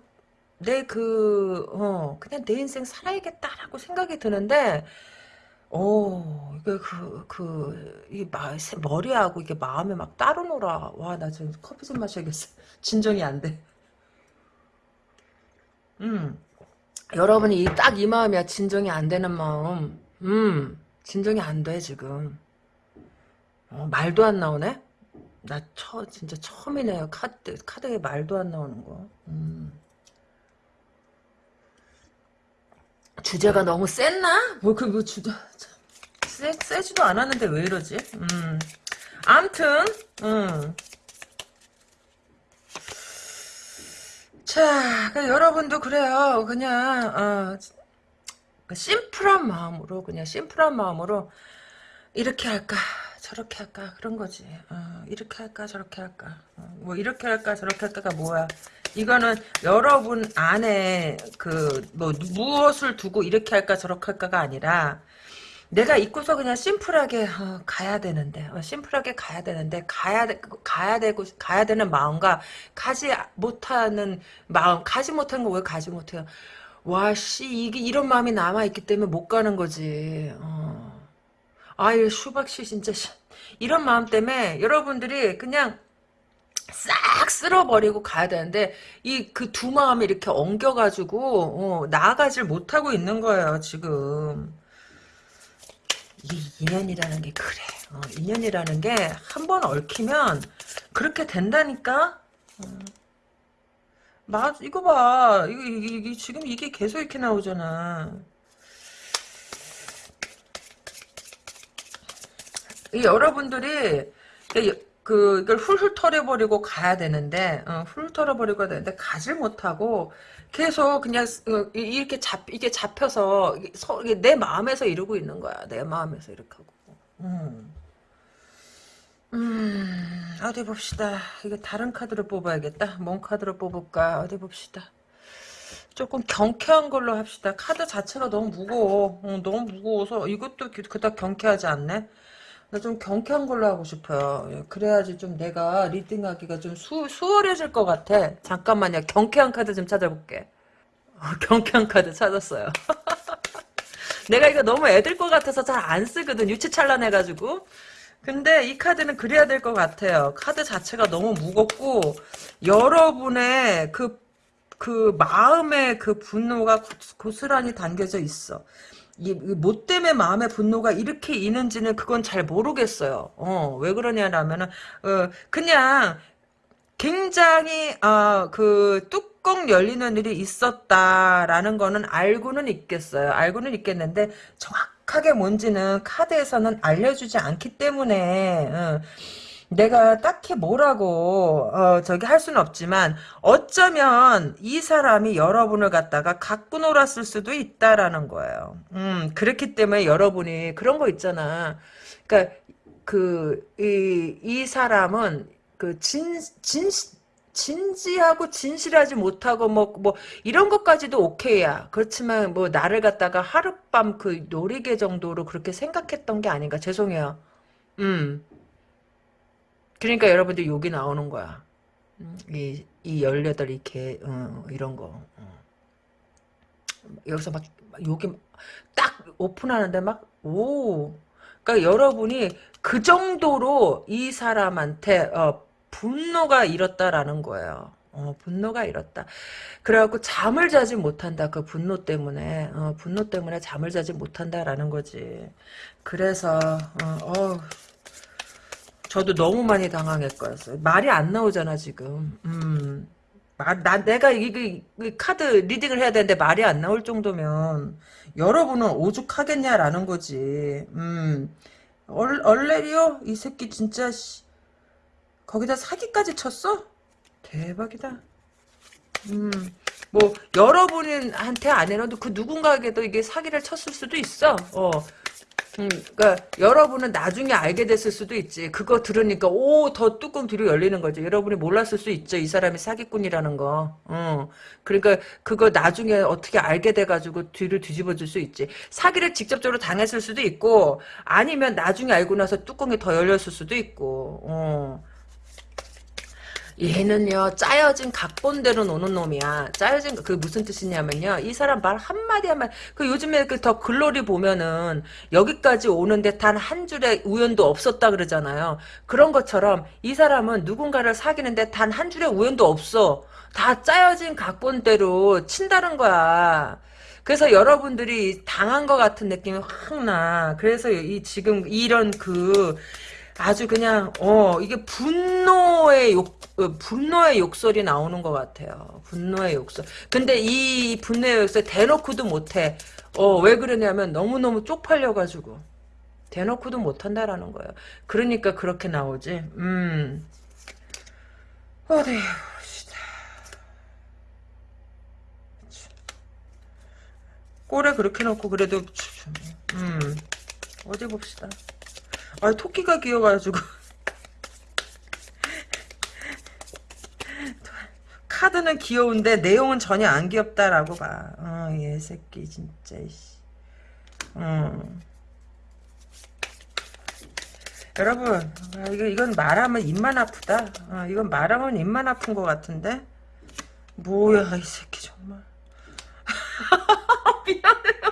내 그 어, 그냥 내 인생 살아야겠다라고 생각이 드는데 오, 이게 그, 그, 이 마, 머리하고 이게 마음에 막 따로 놀아. 와, 나 지금 커피 좀 마셔야겠어. *laughs* 진정이 안 돼. 음. 여러분이 딱 이 마음이야. 진정이 안 되는 마음. 음. 진정이 안 돼, 지금. 어, 말도 안 나오네? 나 처, 진짜 처음이네요. 카드, 카드에 말도 안 나오는 거. 음. 주제가 너무 셌나? 뭐, 그, 뭐, 주제. 세, 세지도 않았는데 왜 이러지? 음. 암튼, 음. 자, 그 여러분도 그래요. 그냥, 어, 그 심플한 마음으로, 그냥 심플한 마음으로, 이렇게 할까, 저렇게 할까, 그런 거지. 어, 이렇게 할까, 저렇게 할까. 어, 뭐, 이렇게 할까, 저렇게 할까가 뭐야. 이거는 여러분 안에 그, 뭐, 무엇을 두고 이렇게 할까, 저렇게 할까가 아니라, 내가 입고서 그냥 심플하게 어, 가야 되는데 어, 심플하게 가야 되는데 가야 되, 가야 되고 가야 되는 마음과 가지 못하는 마음 가지 못한 거 왜 가지 못해요? 와씨 이게 이런 마음이 남아 있기 때문에 못 가는 거지. 어. 아유 수박씨 진짜 이런 마음 때문에 여러분들이 그냥 싹 쓸어버리고 가야 되는데 이 그 두 마음이 이렇게 엉겨가지고 어, 나아가질 못하고 있는 거예요 지금. 이 인연이라는 게 그래. 어, 인연이라는 게 한 번 얽히면 그렇게 된다니까. 어. 맞 이거 봐. 이거, 이거, 이거 지금 이게 계속 이렇게 나오잖아. 여러분들이 그 이걸 훌훌 털어버리고 가야 되는데 어, 훌훌 털어버리고 가야 되는데 가질 못하고 계속 그냥 어, 이렇게 잡 이게 잡혀서 서, 내 마음에서 이러고 있는 거야. 내 마음에서 이렇게 하고. 음. 음, 어디 봅시다. 이게 다른 카드로 뽑아야겠다. 뭔 카드로 뽑을까? 어디 봅시다. 조금 경쾌한 걸로 합시다. 카드 자체가 너무 무거워. 어, 너무 무거워서 이것도 그닥 경쾌하지 않네. 좀 경쾌한 걸로 하고 싶어요. 예, 그래야지 좀 내가 reading하기가 좀 수, 수월해질 것 같아. 잠깐만요. 경쾌한 카드 좀 찾아볼게. 어, *laughs* 경쾌한 카드 찾았어요. *laughs* 내가 이거 너무 애들 것 같아서 잘 안 쓰거든. 유치찬란해가지고. 근데 이 카드는 그래야 될 것 같아요. 카드 자체가 너무 무겁고 여러분의 그, 그 마음의 그 분노가 고스란히 담겨져 있어. 이 뭐 때문에 마음의 분노가 이렇게 있는지는 그건 잘 모르겠어요. 어, 왜 그러냐라면은 어, 그냥 굉장히 어, 그 뚜껑 열리는 일이 있었다라는 거는 알고는 있겠어요. 알고는 있겠는데 정확하게 뭔지는 카드에서는 알려주지 않기 때문에 어, 내가 딱히 뭐라고 어, 저기 할 수는 없지만 어쩌면 이 사람이 여러분을 갖다가 갖고 놀았을 수도 있다라는 거예요. 음, 그렇기 때문에 여러분이 그런 거 있잖아. 그러니까 그이이 사람은 그진진 진지하고 진실하지 못하고 뭐, 뭐, 이런 것까지도 오케이야. 그렇지만 뭐, 나를 갖다가 하룻밤 그 놀이개 정도로 그렇게 생각했던 게 아닌가. 죄송해요. 음. 그러니까 여러분들 욕이 나오는 거야. 음, 이, 이 18, 이렇게, 어, 이런 거. 어. 여기서 막, 욕이 딱 오픈하는데 막, 오. 그러니까 여러분이 그 정도로 이 사람한테, 어, 분노가 일었다라는 거예요. 어, 분노가 일었다. 그래갖고 잠을 자지 못한다. 그 분노 때문에. 어, 분노 때문에 잠을 자지 못한다라는 거지. 그래서, 어, 어 저도 너무 많이 당황했거든요. 말이 안 나오잖아 지금. 음. 말, 나, 내가 이, 이, 이, 카드 리딩을 해야 되는데 말이 안 나올 정도면 여러분은 오죽하겠냐라는 거지. 음. 얼, 얼레리오? 이 새끼 진짜 씨. 거기다 사기까지 쳤어? 대박이다. 음. 뭐 여러분한테 아니라도 그 누군가에게도 이게 사기를 쳤을 수도 있어. 어. 음, 그러니까 여러분은 나중에 알게 됐을 수도 있지. 그거 들으니까 오 더 뚜껑 뒤로 열리는 거죠. 여러분이 몰랐을 수 있죠. 이 사람이 사기꾼이라는 거. 어. 그러니까 그거 나중에 어떻게 알게 돼가지고 뒤를 뒤집어줄 수 있지. 사기를 직접적으로 당했을 수도 있고 아니면 나중에 알고 나서 뚜껑이 더 열렸을 수도 있고. 어. 얘는요 짜여진 각본대로 노는 놈이야. 짜여진 그 무슨 뜻이냐면요 이 사람 말 한마디 한마디. 그 요즘에 그 더 글로리 보면은 여기까지 오는데 단 한 줄의 우연도 없었다 그러잖아요. 그런 것처럼 이 사람은 누군가를 사귀는데 단 한 줄의 우연도 없어. 다 짜여진 각본대로 친다는 거야. 그래서 여러분들이 당한 것 같은 느낌이 확 나. 그래서 이 지금 이런 그 아주 그냥 어 이게 분노의 욕 어, 분노의 욕설이 나오는 것 같아요. 분노의 욕설. 근데 이 분노의 욕설 대놓고도 못해. 어 왜 그러냐면 너무 너무 쪽팔려가지고. 대놓고도 못한다라는 거예요. 그러니까 그렇게 나오지. 음. 어디 봅시다. 꼴에 그렇게 놓고 그래도 음 어디 봅시다. 아 토끼가 귀여가지고 카드는 귀여운데 내용은 전혀 안 귀엽다라고 봐. 어, 얘 새끼 진짜. 어. 여러분 아, 이거 이건 말하면 입만 아프다. 어, 이건 말하면 입만 아픈 것 같은데. 뭐야 이 새끼 정말. *laughs* 미안해요.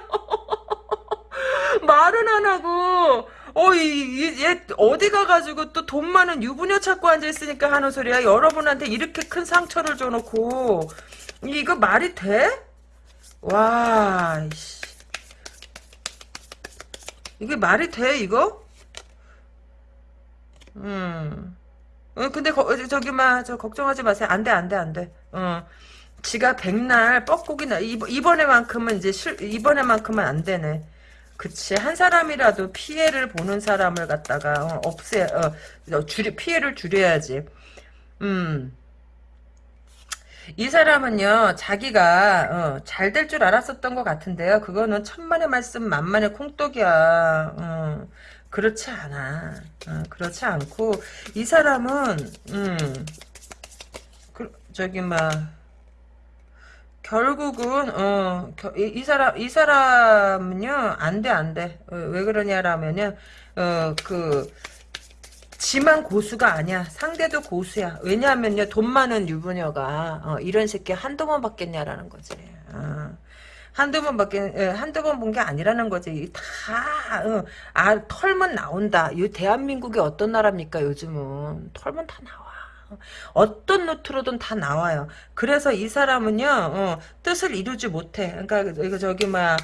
말은 안 하고 어, 이, 얘, 어디 가가지고 또 돈 많은 유부녀 찾고 앉아있으니까 하는 소리야. 여러분한테 이렇게 큰 상처를 줘놓고. 이거 말이 돼? 와, 씨. 이게 말이 돼, 이거? 음. 어, 근데, 거, 저기, 막, 저, 걱정하지 마세요. 안 돼, 안 돼, 안 돼. 어. 지가 백날 뻐꾸기나, 이번에만큼은 이제 실, 이번에만큼은 안 되네. 그치 한 사람이라도 피해를 보는 사람을 갖다가 어, 없애 어, 어줄 피해를 줄여야지. 음. 이 사람은요 자기가 어, 잘될 줄 알았었던 것 같은데요 그거는 천만의 말씀 만만의 콩떡이야 어, 그렇지 않아 어, 그렇지 않고 이 사람은 음, 그, 저기 막 결국은 어, 이, 이, 사람 이 사람은요 안돼 안돼. 어, 왜 그러냐라면요 어그 지만 고수가 아니야. 상대도 고수야. 왜냐하면요 돈 많은 유부녀가 어, 이런 새끼 한두 번 받겠냐라는 거지. 어. 한두 번 밖에 예, 한두 번 본 게 아니라는 거지. 다 어, 아, 털만 나온다. 이 대한민국이 어떤 나라입니까 요즘은? 털만 다 나와 어떤 노트로든 다 나와요. 그래서 이 사람은요, 어, 뜻을 이루지 못해. 그러니까, 이거 저기, 막,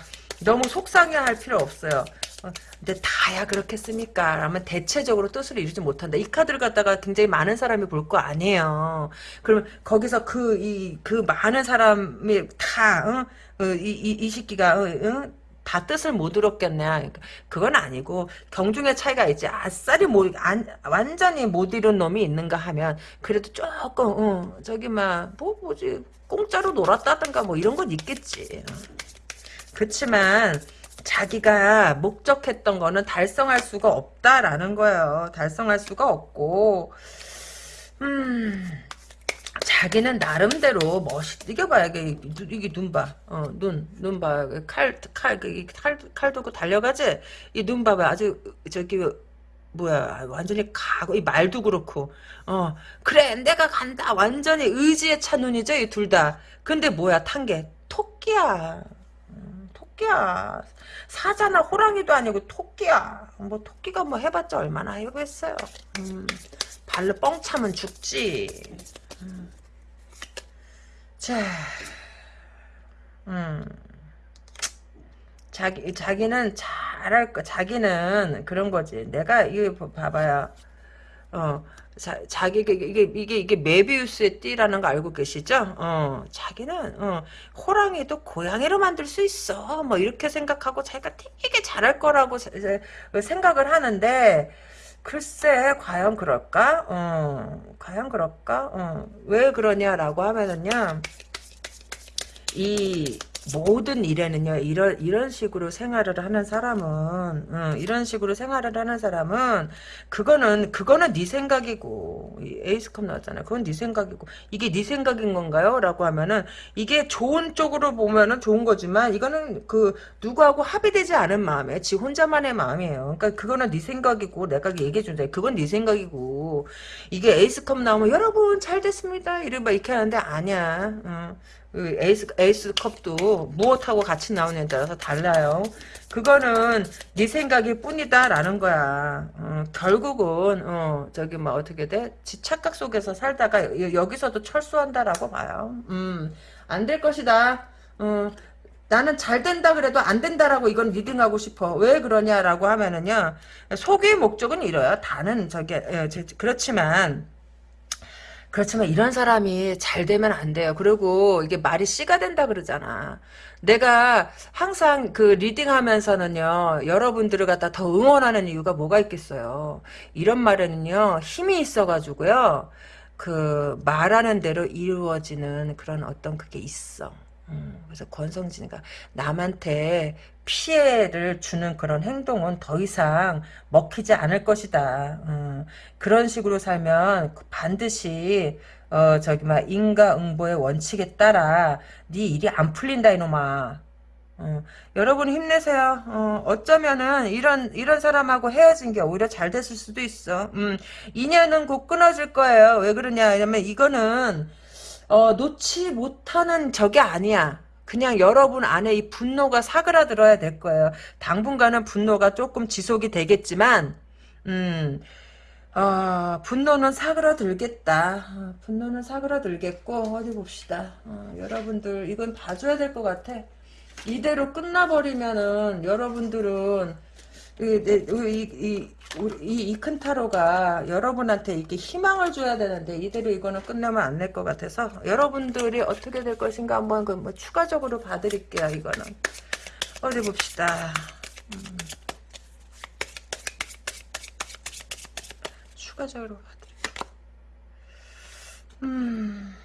너무 속상해할 필요 없어요. 어, 근데 다야 그렇겠습니까? 라면 대체적으로 뜻을 이루지 못한다. 이 카드를 갖다가 굉장히 많은 사람이 볼 거 아니에요. 그러면 거기서 그, 이, 그 많은 사람이 다, 어? 어, 이, 이, 이 어, 어? 다 뜻을 못 들었겠냐. 그러니까 그건 아니고 경중의 차이가 있지. 아싸리 못, 안, 완전히 못 이룬 놈이 있는가 하면 그래도 조금 어, 저기 막뭐 뭐지 공짜로 놀았다든가 뭐 이런 건 있겠지. 그렇지만 자기가 목적했던 거는 달성할 수가 없다라는 거예요. 달성할 수가 없고 음 자기는 나름대로 멋있, 이게 봐, 이게, 이게 눈 봐. 어, 눈, 눈 봐. 칼, 칼, 칼, 칼 두고 달려가지? 이 눈 봐봐. 아주, 저기, 뭐야, 완전히 가고, 이 말도 그렇고, 어, 그래, 내가 간다. 완전히 의지에 찬 눈이죠, 이 둘 다. 근데 뭐야, 탄 게, 토끼야. 음, 토끼야. 사자나 호랑이도 아니고 토끼야. 뭐, 토끼가 뭐 해봤자 얼마나 해보겠어요. 음, 발로 뻥 차면 죽지. 음. 자, 음, 자기 자기는 잘할 거. 자기는 그런 거지. 내가 이거 봐봐요. 어, 자, 자기 이게 이게 이게 메비우스의 띠라는 거 알고 계시죠? 어, 자기는 어, 호랑이도 고양이로 만들 수 있어. 뭐 이렇게 생각하고 자기가 되게 잘할 거라고 생각을 하는데 글쎄 과연 그럴까? 어, 과연 그럴까? 어, 왜 그러냐라고 하면은요. 이 모든 일에는요 이런 이런 식으로 생활을 하는 사람은 어, 이런 식으로 생활을 하는 사람은 그거는 그거는 네 생각이고 에이스컵 나왔잖아요. 그건 네 생각이고. 이게 네 생각인 건가요?라고 하면은 이게 좋은 쪽으로 보면은 좋은 거지만 이거는 그 누구하고 합의되지 않은 마음에 지 혼자만의 마음이에요. 그러니까 그거는 네 생각이고 내가 얘기해 준다. 그건 네 생각이고. 이게 에이스컵 나오면 여러분 잘 됐습니다. 막 이렇게 하는데 아니야. 어. 그 에이스, 에이스 컵도 무엇하고 같이 나오느냐에 따라서 달라요. 그거는 네 생각일 뿐이다 라는 거야. 어, 결국은 어, 저기 뭐 어떻게 돼? 지 착각 속에서 살다가 여기서도 철수한다라고 봐요. 음, 안 될 것이다. 어, 나는 잘 된다 그래도 안 된다라고 이건 reading하고 싶어. 왜 그러냐라고 하면은요. 속의 목적은 이래요. 다는 저게 예, 그렇지만 그렇지만 이런 사람이 잘 되면 안 돼요. 그리고 이게 말이 씨가 된다 그러잖아. 내가 항상 그 reading 하면서는요, 여러분들을 갖다 더 응원하는 이유가 뭐가 있겠어요. 이런 말에는요, 힘이 있어가지고요, 그 말하는 대로 이루어지는 그런 어떤 그게 있어. 음, 그래서 권성진이가 남한테 피해를 주는 그런 행동은 더 이상 먹히지 않을 것이다. 음, 그런 식으로 살면 반드시 어 저기 막 인과응보의 원칙에 따라 네 일이 안 풀린다 이놈아. 어, 여러분 힘내세요. 어, 어쩌면은 이런 이런 사람하고 헤어진 게 오히려 잘 됐을 수도 있어. 음, 인연은 곧 끊어질 거예요. 왜 그러냐? 왜냐면 이거는 어, 놓지 못하는 적이 아니야. 그냥 여러분 안에 이 분노가 사그라들어야 될 거예요. 당분간은 분노가 조금 지속이 되겠지만, 음, 어, 분노는 사그라들겠다. 어, 분노는 사그라들겠고, 어디 봅시다. 어, 여러분들, 이건 봐줘야 될 것 같아. 이대로 끝나버리면은, 여러분들은, 이큰 타로가 여러분한테 이렇게 희망을 줘야 되는데 이대로 이거는 끝나면 안 될 것 같아서 여러분들이 어떻게 될 것인가 한번 그뭐 추가적으로 봐드릴게요 이거는 어디 봅시다 음. 추가적으로 봐드릴게요 음.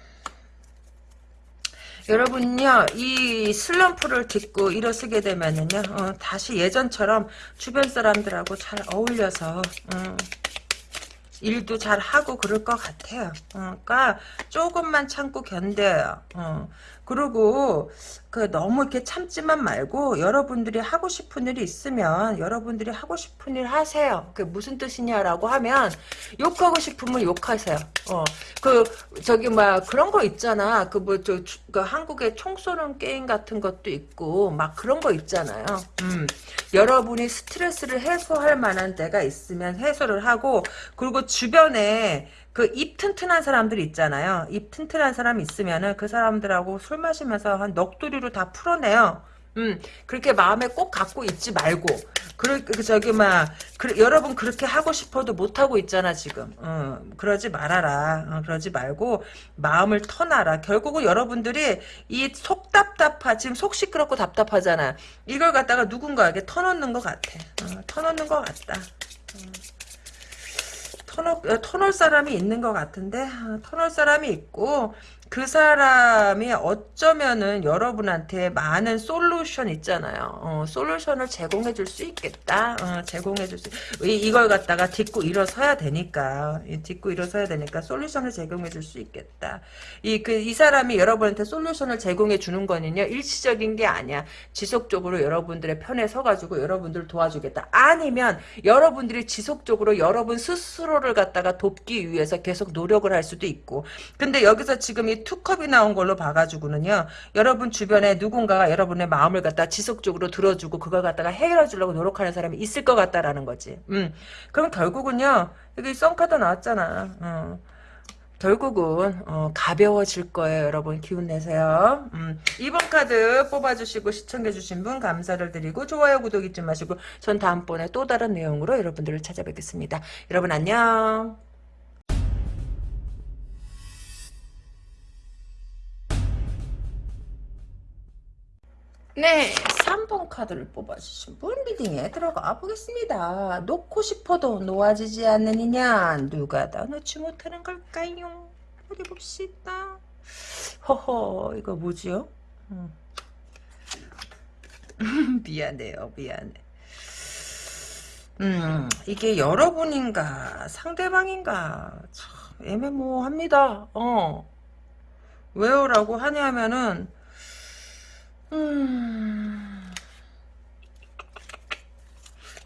여러분요, 이 슬럼프를 딛고 일어서게 되면은요, 어, 다시 예전처럼 주변 사람들하고 잘 어울려서, 어, 일도 잘 하고 그럴 것 같아요. 어, 그러니까 조금만 참고 견뎌요. 어. 그리고 그 너무 이렇게 참지만 말고 여러분들이 하고 싶은 일이 있으면 여러분들이 하고 싶은 일 하세요. 그게 무슨 뜻이냐라고 하면 욕하고 싶으면 욕하세요. 어. 그 저기 막 그런 거 있잖아. 그 뭐저 그 한국에 총 쏘는 게임 같은 것도 있고 막 그런 거 있잖아요. 음. 여러분이 스트레스를 해소할 만한 데가 있으면 해소를 하고 그리고 주변에 그 입 튼튼한 사람들 있잖아요. 입 튼튼한 사람 있으면은 그 사람들하고 술 마시면서 한 넋두리로 다 풀어내요. 음, 그렇게 마음에 꼭 갖고 있지 말고, 그, 그 저기, 막, 그, 여러분 그렇게 하고 싶어도 못하고 있잖아, 지금. 어, 그러지 말아라. 어, 그러지 말고, 마음을 터놔라. 결국은 여러분들이 이 속 답답하, 지금 속 시끄럽고 답답하잖아. 이걸 갖다가 누군가에게 터놓는 것 같아. 어, 터놓는 것 같다. 어. 터널, 터널 사람이 있는 것 같은데 아, 터널 사람이 있고 그 사람이 어쩌면은 여러분한테 많은 솔루션 있잖아요. 어, 솔루션을 제공해 줄 수 있겠다. 어, 제공해 줄 수, 이, 걸 갖다가 딛고 일어서야 되니까, 딛고 일어서야 되니까 솔루션을 제공해 줄 수 있겠다. 이, 그, 이 사람이 여러분한테 솔루션을 제공해 주는 거는요, 일시적인 게 아니야. 지속적으로 여러분들의 편에 서가지고 여러분들을 도와주겠다. 아니면 여러분들이 지속적으로 여러분 스스로를 갖다가 돕기 위해서 계속 노력을 할 수도 있고. 근데 여기서 지금 이 투컵이 나온 걸로 봐가지고는요. 여러분 주변에 누군가가 여러분의 마음을 갖다 지속적으로 들어주고 그걸 갖다가 해결해 주려고 노력하는 사람이 있을 것 같다라는 거지. 음. 그럼 결국은요. 여기 썬카드 나왔잖아. 어. 결국은 어, 가벼워질 거예요 여러분 기운 내세요 음, 2번 카드 뽑아주시고 시청해주신 분 감사를 드리고 좋아요 구독 잊지 마시고 전 다음번에 또 다른 내용으로 여러분들을 찾아뵙겠습니다 여러분 안녕 네, 3번 카드를 뽑아주신 분 리딩에 들어가 보겠습니다. 놓고 싶어도 놓아지지 인연 누가 더 놓지 못하는 걸까요? 어디 봅시다. 허허 이거 뭐지요? 음. *laughs* 미안해요 미안해. 음 이게 여러분인가 상대방인가 참 애매모호합니다. 어 왜요라고 하냐면은 음.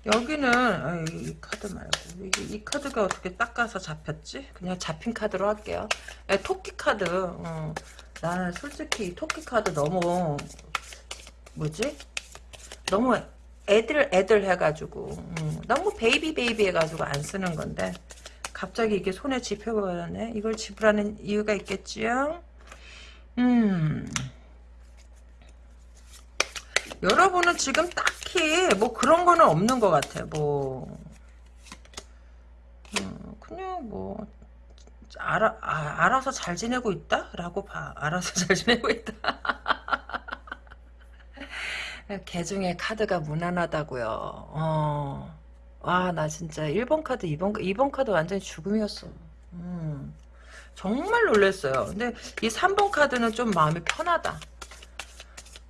여기는 아, 이 카드 말고 이, 이, 카드가 어떻게 닦아서 잡혔지? 그냥 잡힌 카드로 할게요. 야, 토끼 카드. 어. 나는 솔직히 토끼 카드 너무 뭐지? 너무 애들 애들 해가지고 음, 너무 baby baby 해가지고 안 쓰는 건데 갑자기 이게 손에 집혀버렸네. 이걸 집으라는 이유가 있겠지요? 음. 여러분은 지금 딱히 뭐 그런 거는 없는 것 같아. 뭐 음, 그냥 뭐 알아, 아, 알아서 잘 지내고 있다? 라고 봐. 알아서 잘 지내고 있다. *laughs* 개 중에 카드가 무난하다고요. 어. 와, 나 진짜 1번 카드, 2번, 2번 카드 완전히 죽음이었어. 음. 정말 놀랐어요. 근데 이 3번 카드는 좀 마음이 편하다.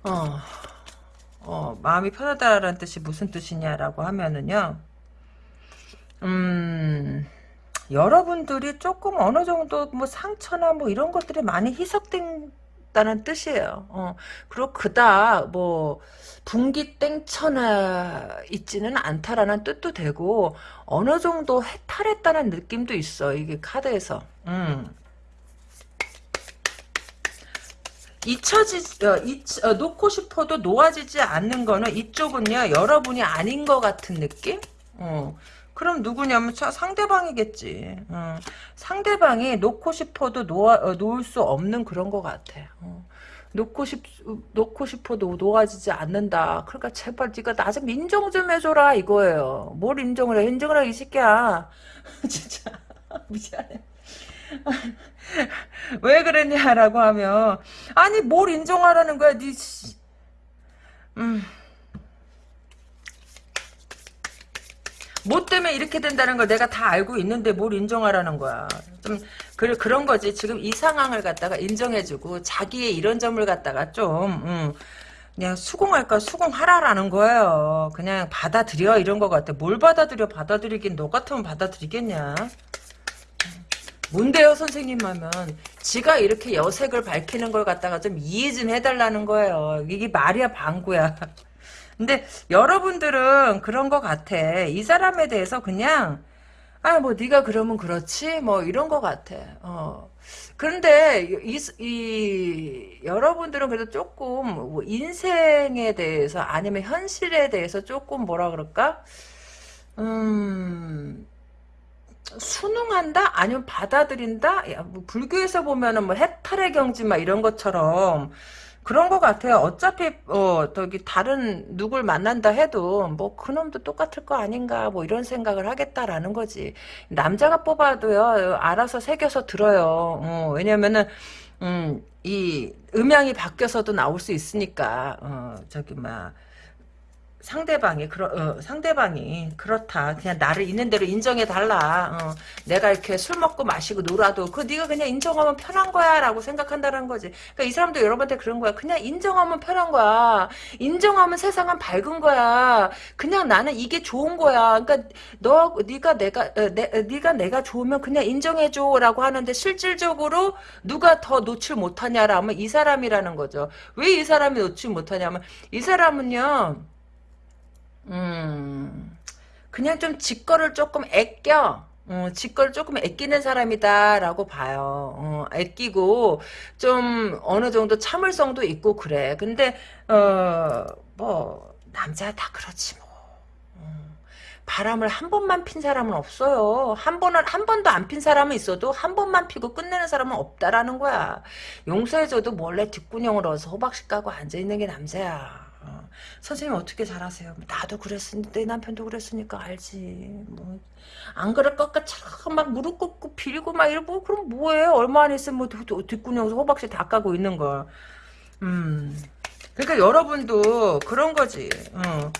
어, 어, 마음이 편하다라는 뜻이 무슨 뜻이냐라고 하면은요, 음, 여러분들이 조금 어느 정도 뭐 상처나 뭐 이런 것들이 많이 희석된다는 뜻이에요. 어, 그리고 그다 뭐 분기 땡쳐나 있지는 않다라는 뜻도 되고 어느 정도 해탈했다는 느낌도 있어 이게 카드에서. 음. 잊혀지 어, 잊, 어, 놓고 싶어도 놓아지지 않는 거는 이쪽은요 여러분이 아닌 것 같은 느낌? 어. 그럼 누구냐면 차, 상대방이겠지. 어. 상대방이 놓고 싶어도 놓아, 어, 놓을 수 없는 그런 것 같아. 어. 놓고 싶 놓고 싶어도 놓아지지 않는다. 그러니까 제발 네가 나 좀 인정 좀 해줘라 이거예요. 뭘 인정을 해? 인정을 하기 쉽게야. *laughs* 진짜 *laughs* 미안해. *laughs* 왜 그랬냐라고 하면 아니 뭘 인정하라는 거야 니 음. 뭐 때문에 이렇게 된다는 걸 내가 다 알고 있는데 뭘 인정하라는 거야. 좀 그, 그런 거지. 지금 이 상황을 갖다가 인정해주고 자기의 이런 점을 갖다가 좀 음, 그냥 수긍할까 수긍하라라는 거예요. 그냥 받아들여 이런 거 같아. 뭘 받아들여 받아들이긴 너 같으면 받아들이겠냐. 뭔데요 선생님 하면 지가 이렇게 여색을 밝히는 걸 갖다가 좀 이해 좀 해달라는 거예요. 이게 말이야 방구야. *laughs* 근데 여러분들은 그런 것 같아. 이 사람에 대해서 그냥 아뭐 네가 그러면 그렇지 뭐 이런 것 같아. 어. 그런데 이, 이 여러분들은 그래도 조금 뭐 인생에 대해서 아니면 현실에 대해서 조금 뭐라 그럴까? 음 순응한다? 아니면 받아들인다? 야, 뭐 불교에서 보면은 뭐 해탈의 경지 막 이런 것처럼 그런 것 같아요. 어차피 어 저기 다른 누굴 만난다 해도 뭐 그놈도 똑같을 거 아닌가 뭐 이런 생각을 하겠다라는 거지. 남자가 뽑아도요 알아서 새겨서 들어요. 어, 왜냐면은 음, 이 음향이 바뀌어서도 나올 수 있으니까 어 저기 막 상대방이 그러 어, 상대방이 그렇다. 그냥 나를 있는 대로 인정해 달라. 어, 내가 이렇게 술 먹고 마시고 놀아도 그 네가 그냥 인정하면 편한 거야라고 생각한다는 거지. 그러니까 이 사람도 여러분한테 그런 거야. 그냥 인정하면 편한 거야. 인정하면 세상은 밝은 거야. 그냥 나는 이게 좋은 거야. 그러니까 너 네가 내가 어, 내, 어, 네가 내가 좋으면 그냥 인정해 줘라고 하는데 실질적으로 누가 더 놓칠 못하냐라면 이 사람이라는 거죠. 왜 이 사람이 놓칠 못하냐면 이 사람은요 음, 그냥 좀 직거를 조금 애껴. 어, 직거를 조금 애끼는 사람이다라고 봐요. 어, 애끼고 좀 어느 정도 참을성도 있고 그래. 근데 어, 뭐 남자 다 그렇지 뭐. 어, 바람을 한 번만 핀 사람은 없어요. 한 번은 한 번도 안 핀 사람은 있어도 한 번만 피고 끝내는 사람은 없다라는 거야. 용서해줘도 몰래 뒷구녕을 얻어서 호박씨 까고 앉아 있는 게 남자야. 어. 선생님 어떻게 잘하세요? 나도 그랬으니 내 남편도 그랬으니까 알지. 뭐 안 그럴 것 같아. 막 무릎 꿇고 빌고 막 이러고 그럼 뭐해? 얼마 안 있으면 뭐 뒷구녕에서 호박씨 다 까고 있는 걸. 음. 그러니까 여러분도 그런 거지. 어.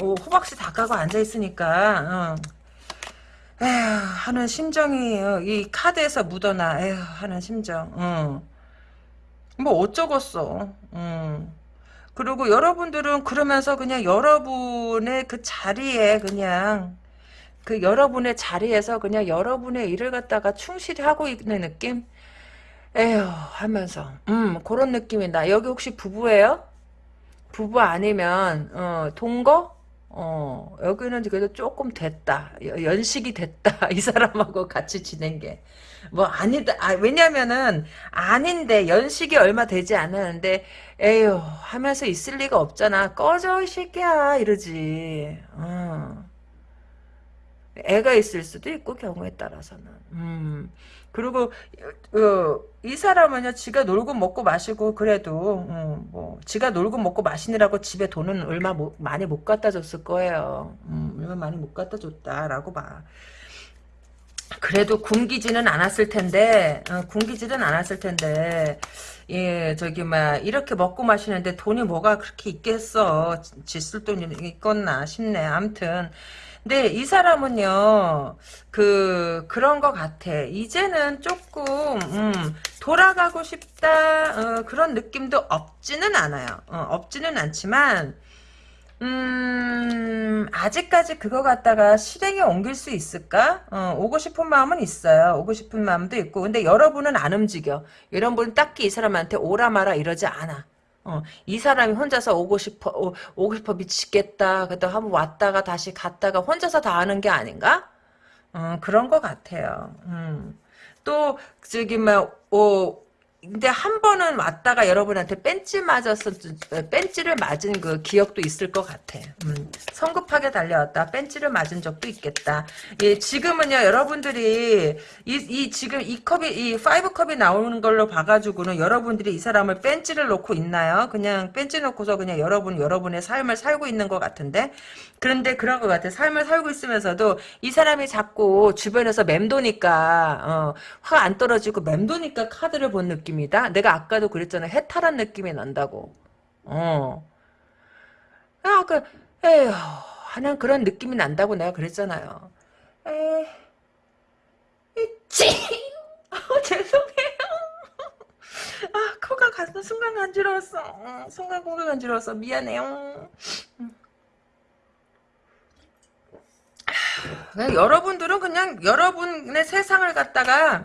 어, 호박씨 다 까고 앉아 있으니까. 어. 에휴, 하는 심정이 어, 이 카드에서 묻어나. 에휴, 하는 심정. 어. 뭐 어쩌겠어. 음. 그리고 여러분들은 그러면서 그냥 여러분의 그 자리에 그냥 그 여러분의 자리에서 그냥 여러분의 일을 갖다가 충실히 하고 있는 느낌? 에휴 하면서 음 그런 느낌이 나. 여기 혹시 부부예요? 부부 아니면 어 동거? 어 여기는 그래도 조금 됐다. 연식이 됐다. *laughs* 이 사람하고 같이 지낸 게. 뭐 아니다. 아, 왜냐면은 아닌데 연식이 얼마 되지 않았는데 에휴 하면서 있을 리가 없잖아. 꺼져 이 새끼야 이러지. 어. 애가 있을 수도 있고 경우에 따라서는. 음. 그리고 어, 이 사람은요 지가 놀고 먹고 마시고 그래도 음, 뭐 지가 놀고 먹고 마시느라고 집에 돈은 얼마 못, 많이 못 갖다 줬을 거예요. 음, 얼마 많이 못 갖다 줬다라고 봐. 그래도 굶기지는 않았을 텐데, 어, 굶기지는 않았을 텐데, 예, 저기, 막, 이렇게 먹고 마시는데 돈이 뭐가 그렇게 있겠어. 짓을 돈이 있겠나 싶네. 암튼. 근데 이 사람은요, 그, 그런 것 같아. 이제는 조금, 음, 돌아가고 싶다, 어, 그런 느낌도 없지는 않아요. 어, 없지는 않지만, 음, 아직까지 그거 갖다가 실행에 옮길 수 있을까? 어, 오고 싶은 마음은 있어요. 오고 싶은 마음도 있고. 근데 여러분은 안 움직여. 여러분은 딱히 이 사람한테 오라 마라 이러지 않아. 어, 이 사람이 혼자서 오고 싶어, 오, 오고 싶어 미치겠다. 그다 한번 왔다가 다시 갔다가 혼자서 다 하는 게 아닌가? 어, 그런 것 같아요. 음. 또, 저기, 막, 오, 근데 한 번은 왔다가 여러분한테 뺀찌 맞았어, 뺀찌를 맞은 그 기억도 있을 것 같아. 음, 성급하게 달려왔다. 뺀찌를 맞은 적도 있겠다. 예, 지금은요, 여러분들이, 이, 이, 지금 이 컵이, 이 five cup이 나오는 걸로 봐가지고는 여러분들이 이 사람을 뺀찌를 놓고 있나요? 그냥 뺀찌 놓고서 그냥 여러분, 여러분의 삶을 살고 있는 것 같은데? 그런데 그런 것 같아. 삶을 살고 있으면서도 이 사람이 자꾸 주변에서 맴도니까, 어, 화안 떨어지고 맴도니까 카드를 본 느낌. 느낌이다. 내가 아까도 그랬잖아. 해탈한 느낌이 난다고. 어. 아, 그, 에휴, 하는 그런 느낌이 난다고 내가 그랬잖아요. 에, 찌! 어, 죄송해요. 아, 코가 가서 순간 간지러웠어. 어, 순간 코가 간지러웠어. 미안해요. 여러분들은 그냥 여러분의 세상을 갖다가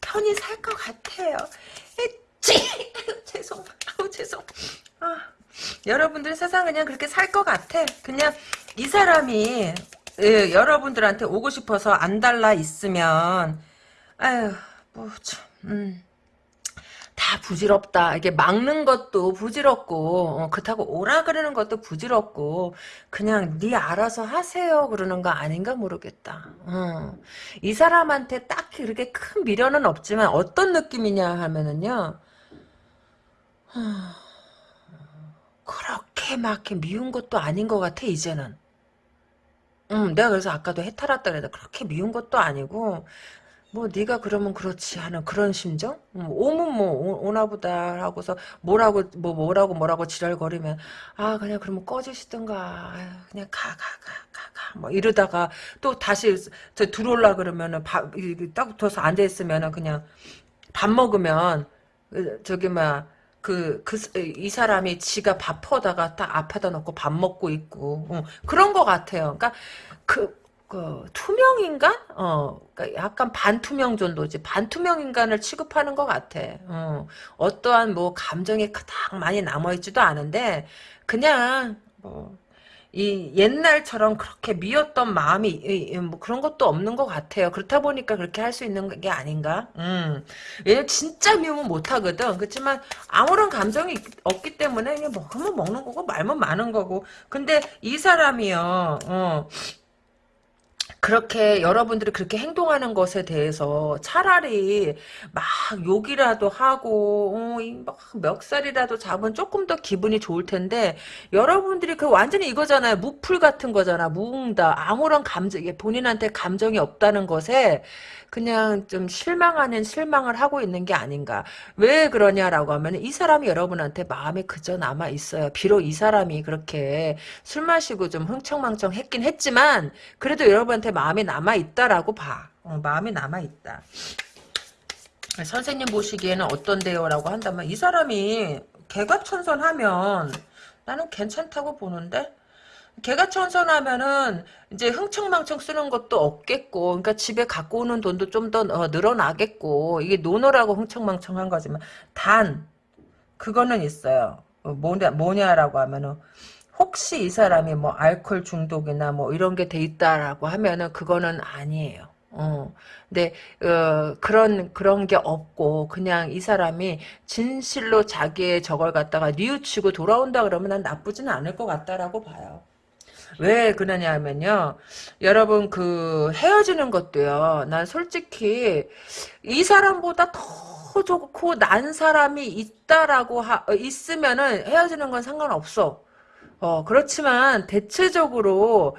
편히 살 것 같아요. 찌! 죄송, 아우, 죄송. 아, 여러분들 세상 그냥 그렇게 살 것 같아. 그냥 이 사람이 예, 여러분들한테 오고 싶어서 안 달라 있으면 아유, 뭐 참, 음. 다 부질없다. 이게 막는 것도 부질없고 어, 그렇다고 오라 그러는 것도 부질없고 그냥 네 알아서 하세요 그러는 거 아닌가 모르겠다. 어. 이 사람한테 딱히 그렇게 큰 미련은 없지만 어떤 느낌이냐 하면은요. 그렇게 막 미운 것도 아닌 것 같아 이제는. 음, 내가 그래서 아까도 해탈았다 그래도 그렇게 미운 것도 아니고 뭐 네가 그러면 그렇지 하는 그런 심정? 음, 오면 뭐 오, 나보다 하고서 뭐라고 뭐 뭐라고 뭐라고 지랄거리면 아 그냥 그러면 꺼지시든가 그냥 가 가 가가뭐 이러다가 또 다시 저 들어올라 그러면은 밥딱 붙어서 앉아 있으면은 그냥 밥 먹으면 그, 저기 막 그, 그, 이 사람이 지가 밥 퍼다가 딱 앞에다 놓고 밥 먹고 있고, 어, 그런 것 같아요. 그러니까, 그, 그 투명 인간? 어, 그러니까 약간 반투명 정도지. 반투명 인간을 취급하는 것 같아. 어, 어떠한 뭐 감정이 가장 많이 남아있지도 않은데 그냥 뭐. 이 옛날처럼 그렇게 미웠던 마음이 뭐 그런 것도 없는 것 같아요. 그렇다 보니까 그렇게 할 수 있는 게 아닌가? 음. 얘 진짜 미우면 못하거든. 그렇지만 아무런 감정이 없기 때문에 그냥 먹으면 먹는 거고 말면 많은 거고. 근데 이 사람이요. 어. 그렇게 여러분들이 그렇게 행동하는 것에 대해서 차라리 막 욕이라도 하고 어, 막 멱살이라도 잡으면 조금 더 기분이 좋을 텐데 여러분들이 그 완전히 이거잖아요. 무풀 같은 거잖아. 무응다. 아무런 감정 본인한테 감정이 없다는 것에 그냥 좀 실망 하는 실망을 하고 있는 게 아닌가. 왜 그러냐라고 하면 이 사람이 여러분한테 마음에 그저 남아 있어요. 비록 이 사람이 그렇게 술 마시고 좀 흥청망청 했긴 했지만 그래도 여러분한테 마음에 남아 있다라고 봐. 어, 마음에 남아 있다. 선생님 보시기에는 어떤데요? 라고 한다면 이 사람이 개과천선하면 나는 괜찮다고 보는데 개가천선하면은 이제 흥청망청 쓰는 것도 없겠고, 그러니까 집에 갖고 오는 돈도 좀더 어, 늘어나겠고, 이게 노노라고 흥청망청한 거지만 단 그거는 있어요. 어, 뭐냐 뭐냐라고 하면은 혹시 이 사람이 뭐 알코올 중독이나 뭐 이런 게 돼 있다라고 하면은 그거는 아니에요. 어. 근데 어, 그런 그런 게 없고 그냥 이 사람이 진실로 자기의 저걸 갖다가 뉘우치고 돌아온다 그러면 난 나쁘지는 않을 것 같다라고 봐요. 왜 그러냐 하면요. 여러분 그 헤어지는 것도요. 난 솔직히 이 사람보다 더 좋고 난 사람이 있다라고 하, 있으면은 헤어지는 건 상관없어. 어, 그렇지만 대체적으로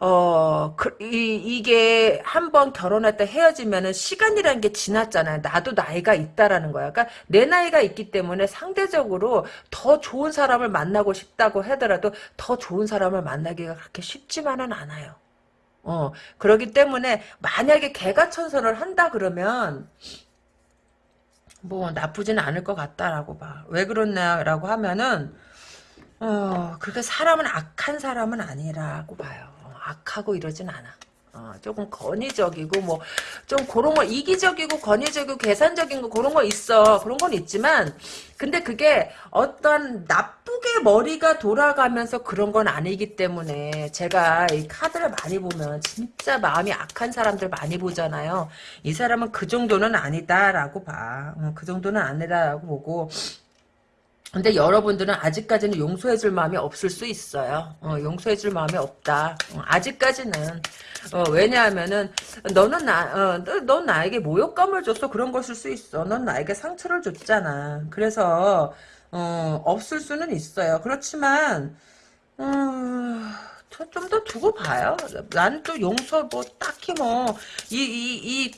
어, 그, 이, 이게 한 번 결혼했다 헤어지면은 시간이라는 게 지났잖아요. 나도 나이가 있다라는 거야. 그러니까 내 나이가 있기 때문에 상대적으로 더 좋은 사람을 만나고 싶다고 하더라도 더 좋은 사람을 만나기가 그렇게 쉽지만은 않아요. 어, 그러기 때문에 만약에 개가 천선을 한다 그러면 뭐 나쁘지는 않을 것 같다라고 봐. 왜 그러냐라고 하면은 어, 그렇게 사람은 악한 사람은 아니라고 봐요. 악하고 이러진 않아. 어, 조금 권위적이고 뭐 좀 그런 거 이기적이고 권위적이고 계산적인 거 그런 거 있어. 그런 건 있지만 근데 그게 어떤 나쁘게 머리가 돌아가면서 그런 건 아니기 때문에 제가 이 카드를 많이 보면 진짜 마음이 악한 사람들 많이 보잖아요. 이 사람은 그 정도는 아니다라고 봐그 정도는 아니다라고 보고 근데 여러분들은 아직까지는 용서해줄 마음이 없을 수 있어요. 어, 용서해줄 마음이 없다. 어, 아직까지는. 어, 왜냐하면은 너는 나, 어, 넌 나에게 모욕감을 줬어 그런 것일 수 있어. 넌 나에게 상처를 줬잖아. 그래서 어, 없을 수는 있어요. 그렇지만 음, 좀더 두고 봐요. 나는 또 용서 뭐 딱히 뭐 이 이 이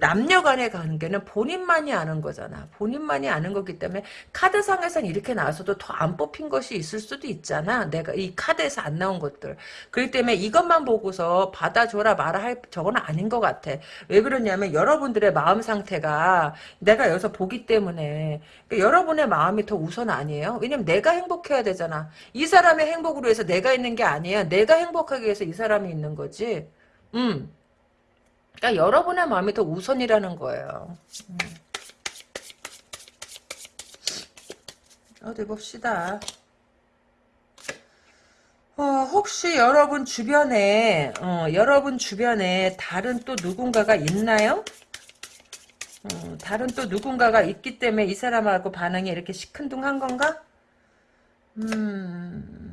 남녀 간의 관계는 본인만이 아는 거잖아. 본인만이 아는 거기 때문에 카드상에선 이렇게 나와서도 더 안 뽑힌 것이 있을 수도 있잖아. 내가 이 카드에서 안 나온 것들. 그렇기 때문에 이것만 보고서 받아줘라 말아 할 저건 아닌 것 같아. 왜 그러냐면 여러분들의 마음 상태가 내가 여기서 보기 때문에 그러니까 여러분의 마음이 더 우선 아니에요. 왜냐면 내가 행복해야 되잖아. 이 사람의 행복으로 해서 내가 있는 게 아니야. 내가 행복하기 위해서 이 사람이 있는 거지. 음. 그러니까 여러분의 마음이 더 우선이라는 거예요. 음. 어디 봅시다. 어, 혹시 여러분 주변에 어, 여러분 주변에 다른 또 누군가가 있나요? 어, 다른 또 누군가가 있기 때문에 이 사람하고 반응이 이렇게 시큰둥한 건가? 음...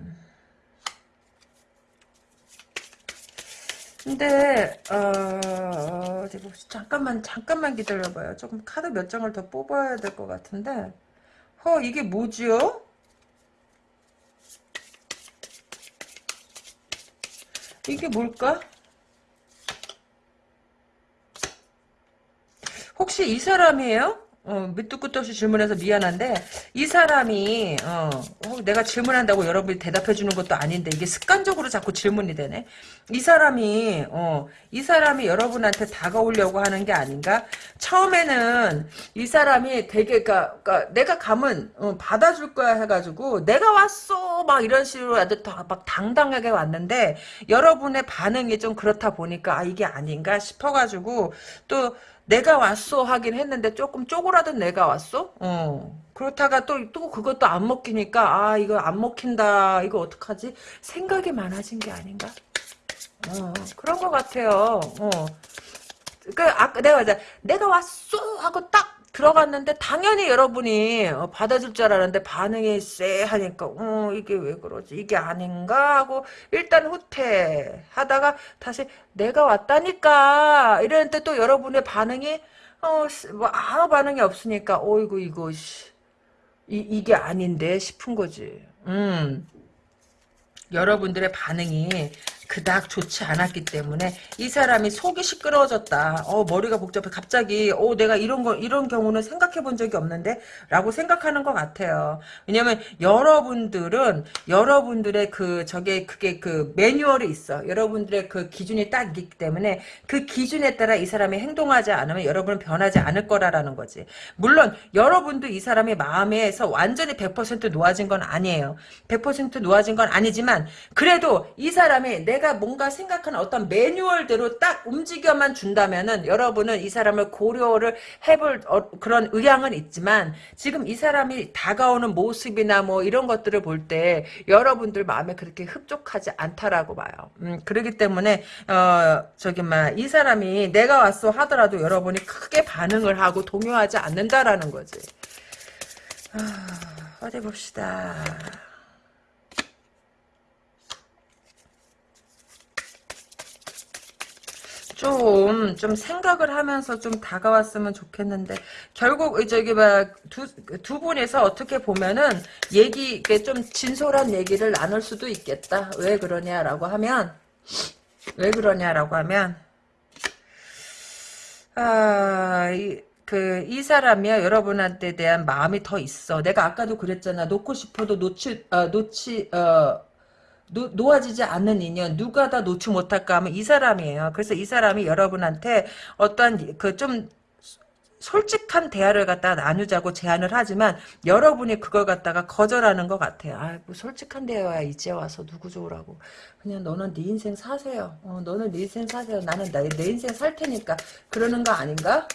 근데 어, 어디 봅시 잠깐만 잠깐만 기다려봐요. 조금 카드 몇 장을 더 뽑아야 될 것 같은데. 어 이게 뭐지요? 이게 뭘까? 혹시 이 사람이에요? 어, 밑도 끝도 없이 질문해서 미안한데 이 사람이 어, 어, 내가 질문한다고 여러분이 대답해 주는 것도 아닌데 이게 습관적으로 자꾸 질문이 되네. 이 사람이 어, 이 사람이 여러분한테 다가오려고 하는 게 아닌가? 처음에는 이 사람이 되게 그러니까, 그러니까 내가 가면 어, 받아줄 거야 해가지고 내가 왔어 막 이런 식으로 아주 막 당당하게 왔는데 여러분의 반응이 좀 그렇다 보니까 아 이게 아닌가 싶어가지고 또 내가 왔어 하긴 했는데 조금 쪼그라든 내가 왔어? 어. 그렇다가 또, 또 그것도 안 먹히니까, 아, 이거 안 먹힌다. 이거 어떡하지? 생각이 많아진 게 아닌가? 어, 그런 것 같아요. 어. 그, 아까 내가, 내가 왔어! 하고 딱 들어갔는데 당연히 여러분이 어, 받아줄 줄 알았는데 반응이 쎄 하니까 어 이게 왜 그러지? 이게 아닌가? 하고 일단 후퇴 하다가 다시 내가 왔다니까! 이랬는데 또 여러분의 반응이 어뭐 아무 반응이 없으니까 어이구 이거 이, 이게 아닌데 싶은 거지. 음. 여러분들의 반응이 그닥 좋지 않았기 때문에 이 사람이 속이 시끄러워졌다. 어 머리가 복잡해. 갑자기 어 내가 이런 거 이런 경우는 생각해 본 적이 없는데 라고 생각하는 것 같아요. 왜냐면 여러분들은 여러분들의 그 저게 그게 그 매뉴얼이 있어. 여러분들의 그 기준이 딱 있기 때문에 그 기준에 따라 이 사람이 행동하지 않으면 여러분은 변하지 않을 거라라는 거지. 물론 여러분도 이 사람의 마음에서 완전히 100% 놓아진 건 아니에요. 100% 놓아진 건 아니지만 그래도 이 사람이 내 내가 뭔가 생각하는 어떤 매뉴얼대로 딱 움직여만 준다면은 여러분은 이 사람을 고려를 해볼 어, 그런 의향은 있지만 지금 이 사람이 다가오는 모습이나 뭐 이런 것들을 볼 때 여러분들 마음에 그렇게 흡족하지 않다라고 봐요. 음, 그렇기 때문에 어 저기 막이 사람이 내가 왔어 하더라도 여러분이 크게 반응을 하고 동요하지 않는다라는 거지. 아, 어디 봅시다. 좀, 좀 생각을 하면서 좀 다가왔으면 좋겠는데, 결국, 저기, 막, 두, 두 분이서 어떻게 보면은, 얘기, 이게 좀 진솔한 얘기를 나눌 수도 있겠다. 왜 그러냐라고 하면, 왜 그러냐라고 하면, 아, 이, 그, 이 사람이야, 여러분한테 대한 마음이 더 있어. 내가 아까도 그랬잖아. 놓고 싶어도 놓치, 어, 놓치, 어, 노, 놓아지지 않는 인연 누가 다 놓지 못할까 하면 이 사람이에요. 그래서 이 사람이 여러분한테 어떤 그좀 솔직한 대화를 갖다가 나누자고 제안을 하지만 여러분이 그걸 갖다가 거절하는 것 같아요. 아, 뭐 솔직한 대화야 이제 와서 누구 좋으라고. 그냥 너는 네 인생 사세요. 어, 너는 네 인생 사세요. 나는 나, 내 인생 살 테니까 그러는 거 아닌가?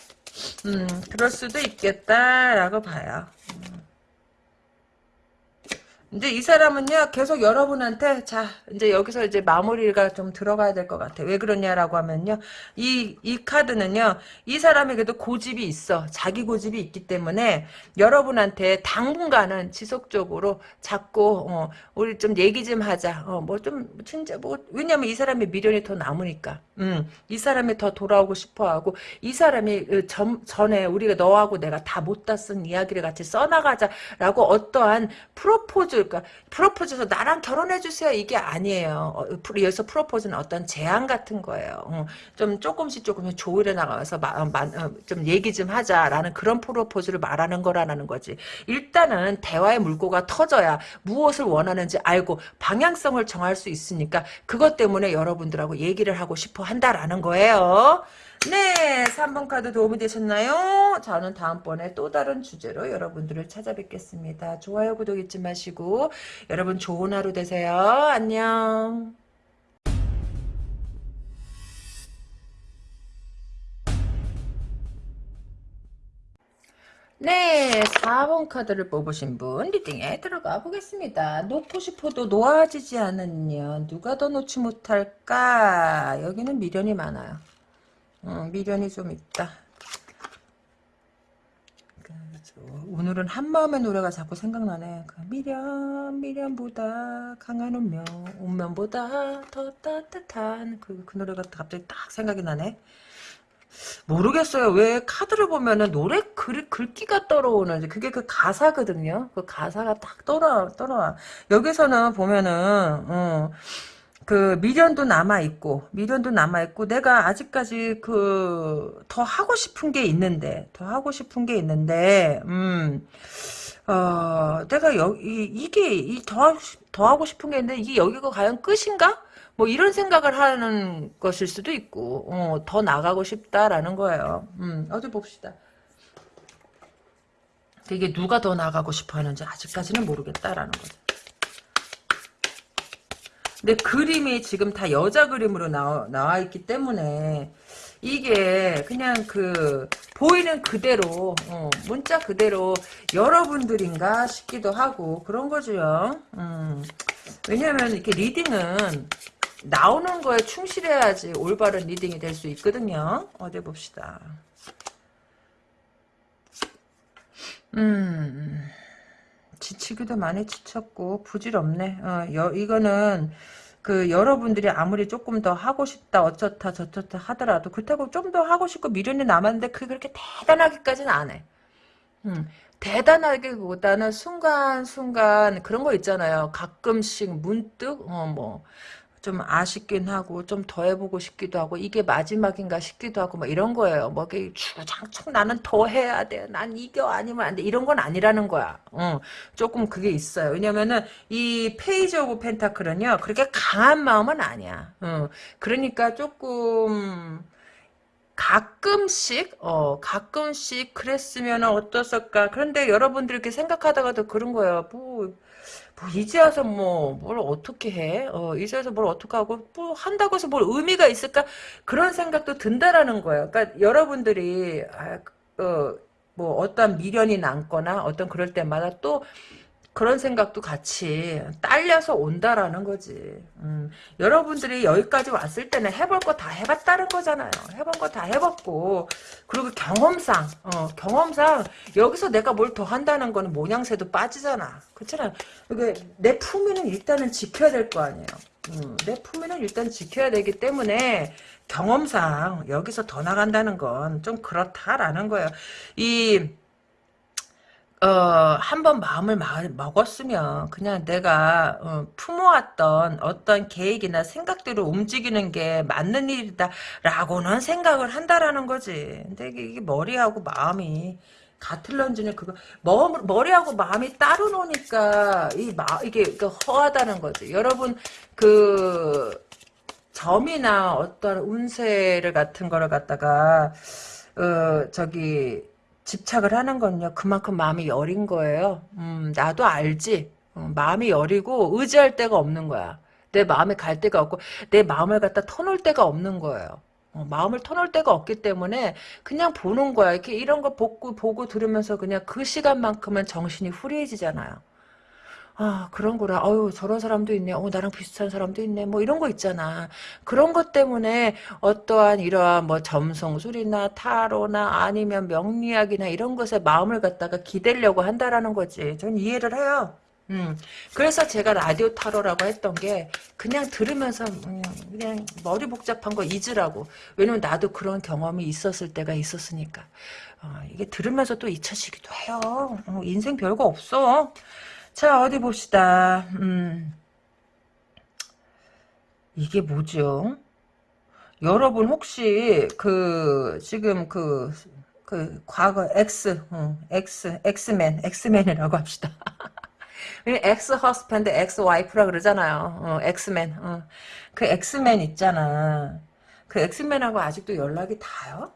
음, 그럴 수도 있겠다라고 봐요. 음. 근데 이 사람은요 계속 여러분한테 자 이제 여기서 이제 마무리가 좀 들어가야 될 것 같아. 왜 그러냐라고 하면요 이 이 카드는요 이 사람에게도 고집이 있어. 자기 고집이 있기 때문에 여러분한테 당분간은 지속적으로 자꾸 어, 우리 좀 얘기 좀 하자. 어, 뭐 좀 진짜 뭐 왜냐면 이 사람이 미련이 더 남으니까. 음, 이 사람이 더 돌아오고 싶어하고 이 사람이 그 전, 전에 우리가 너하고 내가 다 못 다 쓴 이야기를 같이 써나가자라고 어떠한 프로포즈 그러니까 프로포즈에서 나랑 결혼해 주세요 이게 아니에요. 어, 여기서 프로포즈는 어떤 제안 같은 거예요. 어, 좀 조금씩 조금씩 조율해 나가서 마, 마, 어, 좀 얘기 좀 하자라는 그런 프로포즈를 말하는 거라는 거지. 일단은 대화의 물꼬가 터져야 무엇을 원하는지 알고 방향성을 정할 수 있으니까 그것 때문에 여러분들하고 얘기를 하고 싶어 한다라는 거예요. 네, 3번 카드 도움이 되셨나요? 저는 다음번에 또 다른 주제로 여러분들을 찾아뵙겠습니다. 좋아요, 구독 잊지 마시고 여러분 좋은 하루 되세요. 안녕. 네, 4번 카드를 뽑으신 분 리딩에 들어가 보겠습니다. 놓고 싶어도 놓아지지 않은 년 누가 더 놓지 못할까? 여기는 미련이 많아요. 어, 미련이 좀 있다. 오늘은 한마음의 노래가 자꾸 생각나네. 그 미련, 미련보다 강한 운명, 운명보다 더 따뜻한 그, 그 노래가 갑자기 딱 생각이 나네. 모르겠어요. 왜 카드를 보면은 노래 글, 글귀가 떨어오는지 그게 그 가사거든요. 그 가사가 딱 떨어 떨어와. 여기서는 보면은 어, 그 미련도 남아 있고 미련도 남아 있고 내가 아직까지 그 더 하고 싶은 게 있는데 더 하고 싶은 게 있는데 음. 어, 내가 여기 이게 이더 더 하고 싶은 게 있는데 이게 여기가 과연 끝인가? 뭐 이런 생각을 하는 것일 수도 있고 어, 더 나가고 싶다라는 거예요. 음, 어디 봅시다. 이게 누가 더 나가고 싶어 하는지 아직까지는 모르겠다라는 거죠. 근데 그림이 지금 다 여자 그림으로 나와, 나와 있기 때문에 이게 그냥 그 보이는 그대로 어, 문자 그대로 여러분들인가 싶기도 하고 그런 거죠. 음. 왜냐하면 이렇게 reading은 나오는 거에 충실해야지 올바른 reading이 될 수 있거든요. 어디 봅시다. 음, 지치기도 많이 지쳤고 부질없네. 어, 여, 이거는 그 여러분들이 아무리 조금 더 하고 싶다 어쩌다 저쩌다 하더라도 그렇다고 좀 더 하고 싶고 미련이 남았는데 그게 그렇게 대단하기까지는 안 해. 음, 대단하기보다는 순간순간 그런 거 있잖아요. 가끔씩 문득 어 뭐 좀 아쉽긴 하고 좀 더 해보고 싶기도 하고 이게 마지막인가 싶기도 하고 뭐 이런 거예요. 뭐 이게 주장창 나는 더 해야 돼. 난 이겨 아니면 안 돼. 이런 건 아니라는 거야. 어, 조금 그게 있어요. 왜냐면은 이 Page of Pentacle은요. 그렇게 강한 마음은 아니야. 어, 그러니까 조금 가끔씩 어 가끔씩 그랬으면 어땠을까 그런데 여러분들 이렇게 생각하다가도 그런 거예요 뭐, 뭐 이제 와서 뭐 뭘 어떻게 해? 어, 이제 와서 뭘 어떻게 하고 뭐 한다고 해서 뭘 의미가 있을까? 그런 생각도 든다라는 거예요. 그러니까 여러분들이 아, 어, 뭐 어떤 미련이 남거나 어떤 그럴 때마다 또 그런 생각도 같이 딸려서 온다라는 거지. 음, 여러분들이 여기까지 왔을 때는 해볼 거 다 해봤다는 거잖아요. 해본 거 다 해봤고 그리고 경험상 어, 경험상 여기서 내가 뭘 더 한다는 거는 모양새도 빠지잖아. 그렇잖아. 내 품위는 일단은 지켜야 될 거 아니에요. 음, 내 품위는 일단 지켜야 되기 때문에 경험상 여기서 더 나간다는 건 좀 그렇다라는 거예요. 이 어, 한번 마음을 마, 먹었으면 그냥 내가 어, 품어왔던 어떤 계획이나 생각대로 움직이는 게 맞는 일이다라고는 생각을 한다라는 거지. 근데 이게, 머리하고 마음이 같을런지는 그거 머, 머리하고 마음이 따로 노니까 이 마, 이게 그 허하다는 거지. 여러분 그 점이나 어떤 운세를 같은 거를 갖다가 어 저기 집착을 하는 건요. 그만큼 마음이 여린 거예요. 음, 나도 알지. 어, 마음이 여리고 의지할 데가 없는 거야. 내 마음에 갈 데가 없고 내 마음을 갖다 터놓을 데가 없는 거예요. 어, 마음을 터놓을 데가 없기 때문에 그냥 보는 거야. 이렇게 이런 거 보고 보고 들으면서 그냥 그 시간만큼은 정신이 후리해지잖아요. 아, 그런 거라. 어유 저런 사람도 있네. 어, 나랑 비슷한 사람도 있네. 뭐 이런 거 있잖아. 그런 것 때문에 어떠한 이러한 뭐 점성술이나 타로나 아니면 명리학이나 이런 것에 마음을 갖다가 기대려고 한다라는 거지. 전 이해를 해요. 음. 그래서 제가 라디오 타로라고 했던 게 그냥 들으면서 음, 그냥 머리 복잡한 거 잊으라고. 왜냐면 나도 그런 경험이 있었을 때가 있었으니까. 어, 이게 들으면서 또 잊혀지기도 해요. 어, 인생 별거 없어. 자, 어디 봅시다. 음. 이게 뭐죠? 여러분 혹시 그 지금 그, 그 과거 X, 어, X, X맨, X맨이라고 합시다. ex husband, ex wife라 그러잖아요. 어, ex man. 어. 그 ex man 있잖아. 그 ex man하고 아직도 연락이 닿아요?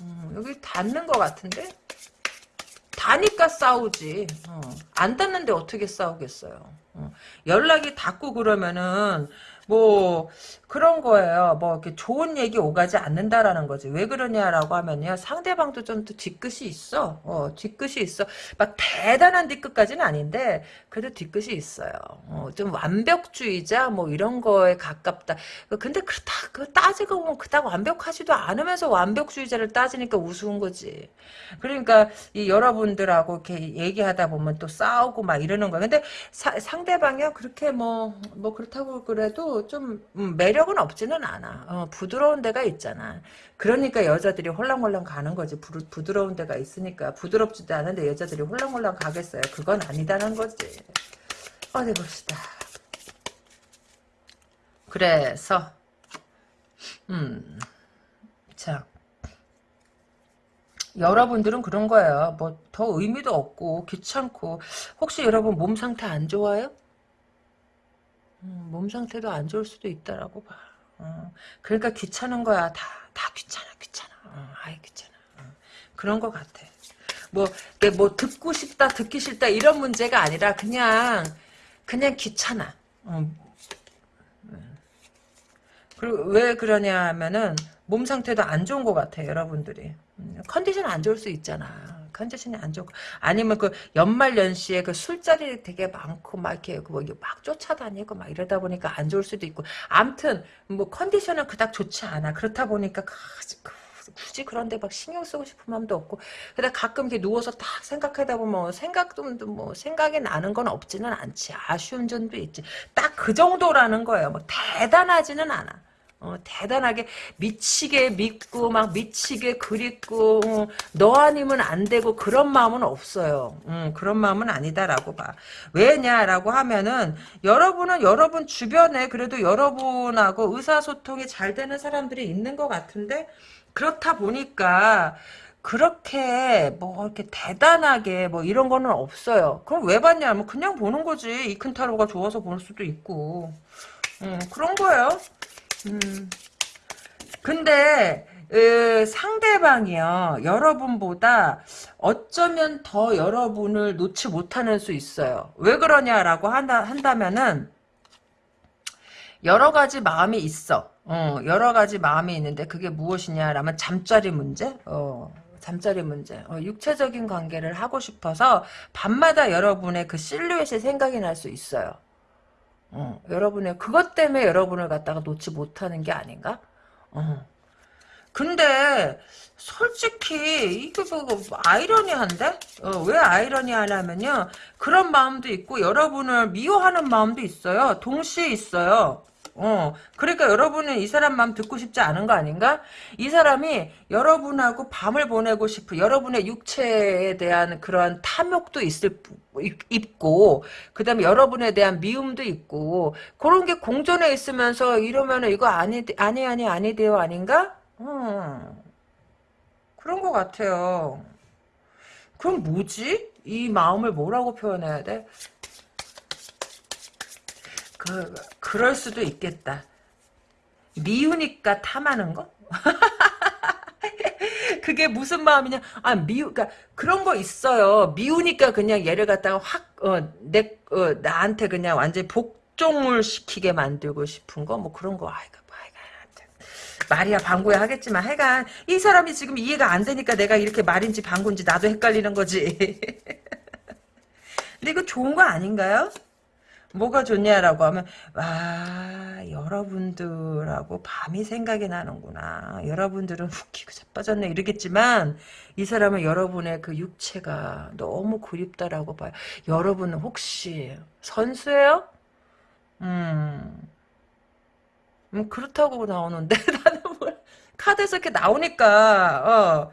음, 여기 닿는 것 같은데? 다니까 싸우지. 어. 안 닿는데 어떻게 싸우겠어요. 어. 연락이 닿고 그러면은 뭐 그런 거예요. 뭐 이렇게 좋은 얘기 오가지 않는다라는 거지. 왜 그러냐라고 하면요. 상대방도 좀 또 뒤끝이 있어. 어, 뒤끝이 있어. 막 대단한 뒤끝까지는 아닌데 그래도 뒤끝이 있어요. 어, 좀 완벽주의자 뭐 이런 거에 가깝다. 근데 그렇다 그 따지고 보면 그닥 완벽하지도 않으면서 완벽주의자를 따지니까 우스운 거지. 그러니까 이 여러분들하고 이렇게 얘기하다 보면 또 싸우고 막 이러는 거야. 근데 사, 상대방이요 그렇게 뭐뭐 뭐 그렇다고 그래도 좀 음, 매력은 없지는 않아. 어, 부드러운 데가 있잖아. 그러니까 여자들이 홀랑홀랑 가는 거지. 부, 부드러운 데가 있으니까. 부드럽지도 않은데 여자들이 홀랑홀랑 가겠어요. 그건 아니다는 거지. 어디 봅시다. 그래서 음, 자 여러분들은 그런 거예요. 뭐 더 의미도 없고 귀찮고 혹시 여러분 몸 상태 안 좋아요? 음, 몸 상태도 안 좋을 수도 있다라고 봐. 어, 그러니까 귀찮은 거야. 다, 다 귀찮아, 귀찮아. 어, 아이, 귀찮아. 어, 그런 것 같아. 뭐, 뭐, 듣고 싶다, 듣기 싫다, 이런 문제가 아니라, 그냥, 그냥 귀찮아. 어. 그리고 왜 그러냐 하면은, 몸 상태도 안 좋은 것 같아, 여러분들이. 음, 컨디션 안 좋을 수 있잖아. 컨디션이 안 좋고 아니면 그 연말 연시에 그 술자리 되게 많고 막 이렇게 뭐막 쫓아다니고 막 이러다 보니까 안 좋을 수도 있고. 암튼 뭐 컨디션은 그닥 좋지 않아. 그렇다 보니까 굳이 그런데 막 신경 쓰고 싶은 마음도 없고. 그다 가끔 이렇게 누워서 딱 생각하다 보면 생각도 뭐 생각이 나는 건 없지는 않지. 아쉬운 점도 있지. 딱 그 정도라는 거예요. 뭐 대단하지는 않아 어, 대단하게 미치게 믿고 막 미치게 그립고 어, 너 아니면 안 되고 그런 마음은 없어요. 음, 그런 마음은 아니다라고 봐. 왜냐라고 하면은 여러분은 여러분 주변에 그래도 여러분하고 의사소통이 잘 되는 사람들이 있는 것 같은데 그렇다 보니까 그렇게 뭐 이렇게 대단하게 뭐 이런 거는 없어요. 그럼 왜 봤냐 면 그냥 보는 거지. 이큰 타로가 좋아서 볼 수도 있고. 음, 그런 거예요. 음. 근데 으, 상대방이요 여러분보다 어쩌면 더 여러분을 놓지 못하는 수 있어요. 왜 그러냐라고 한다, 한다면은 여러 가지 마음이 있어. 어, 여러 가지 마음이 있는데 그게 무엇이냐라면 잠자리 문제? 어, 잠자리 문제. 어, 육체적인 관계를 하고 싶어서 밤마다 여러분의 그 실루엣이 생각이 날 수 있어요 어, 여러분의 그것 때문에 여러분을 갖다가 놓지 못하는 게 아닌가? 어. 근데 솔직히 이게 뭐 아이러니한데? 어, 왜 아이러니하냐면요. 그런 마음도 있고 여러분을 미워하는 마음도 있어요. 동시에 있어요. 어, 그러니까 여러분은 이 사람 마음 듣고 싶지 않은 거 아닌가? 이 사람이 여러분하고 밤을 보내고 싶은 여러분의 육체에 대한 그러한 탐욕도 있을 있고 그다음에 여러분에 대한 미움도 있고 그런 게 공존해 있으면서 이러면은 이거 아니 아니 아니 아니 돼요 아닌가? 음, 그런 것 같아요. 그럼 뭐지? 이 마음을 뭐라고 표현해야 돼? 그, 그럴 수도 있겠다. 미우니까 탐하는 거? *laughs* 그게 무슨 마음이냐? 아, 미우, 그니까, 그런 거 있어요. 미우니까 그냥 얘를 갖다가 확, 어, 내, 어, 나한테 그냥 완전히 복종을 시키게 만들고 싶은 거? 뭐 그런 거, 아이고, 뭐, 아이고, 말이야 방구야 하겠지만 하여간 이 사람이 지금 이해가 안 되니까 내가 이렇게 말인지 방구인지 나도 헷갈리는 거지. *laughs* 근데 이거 좋은 거 아닌가요? 뭐가 좋냐라고 하면 와 여러분들하고 밤이 생각이 나는구나. 여러분들은 웃기고 자빠졌네. 이러겠지만 이 사람은 여러분의 그 육체가 너무 그립다라고 봐요. 여러분은 혹시 선수예요? 음, 음 그렇다고 나오는데 *laughs* 나는 뭘 카드에서 이렇게 나오니까 어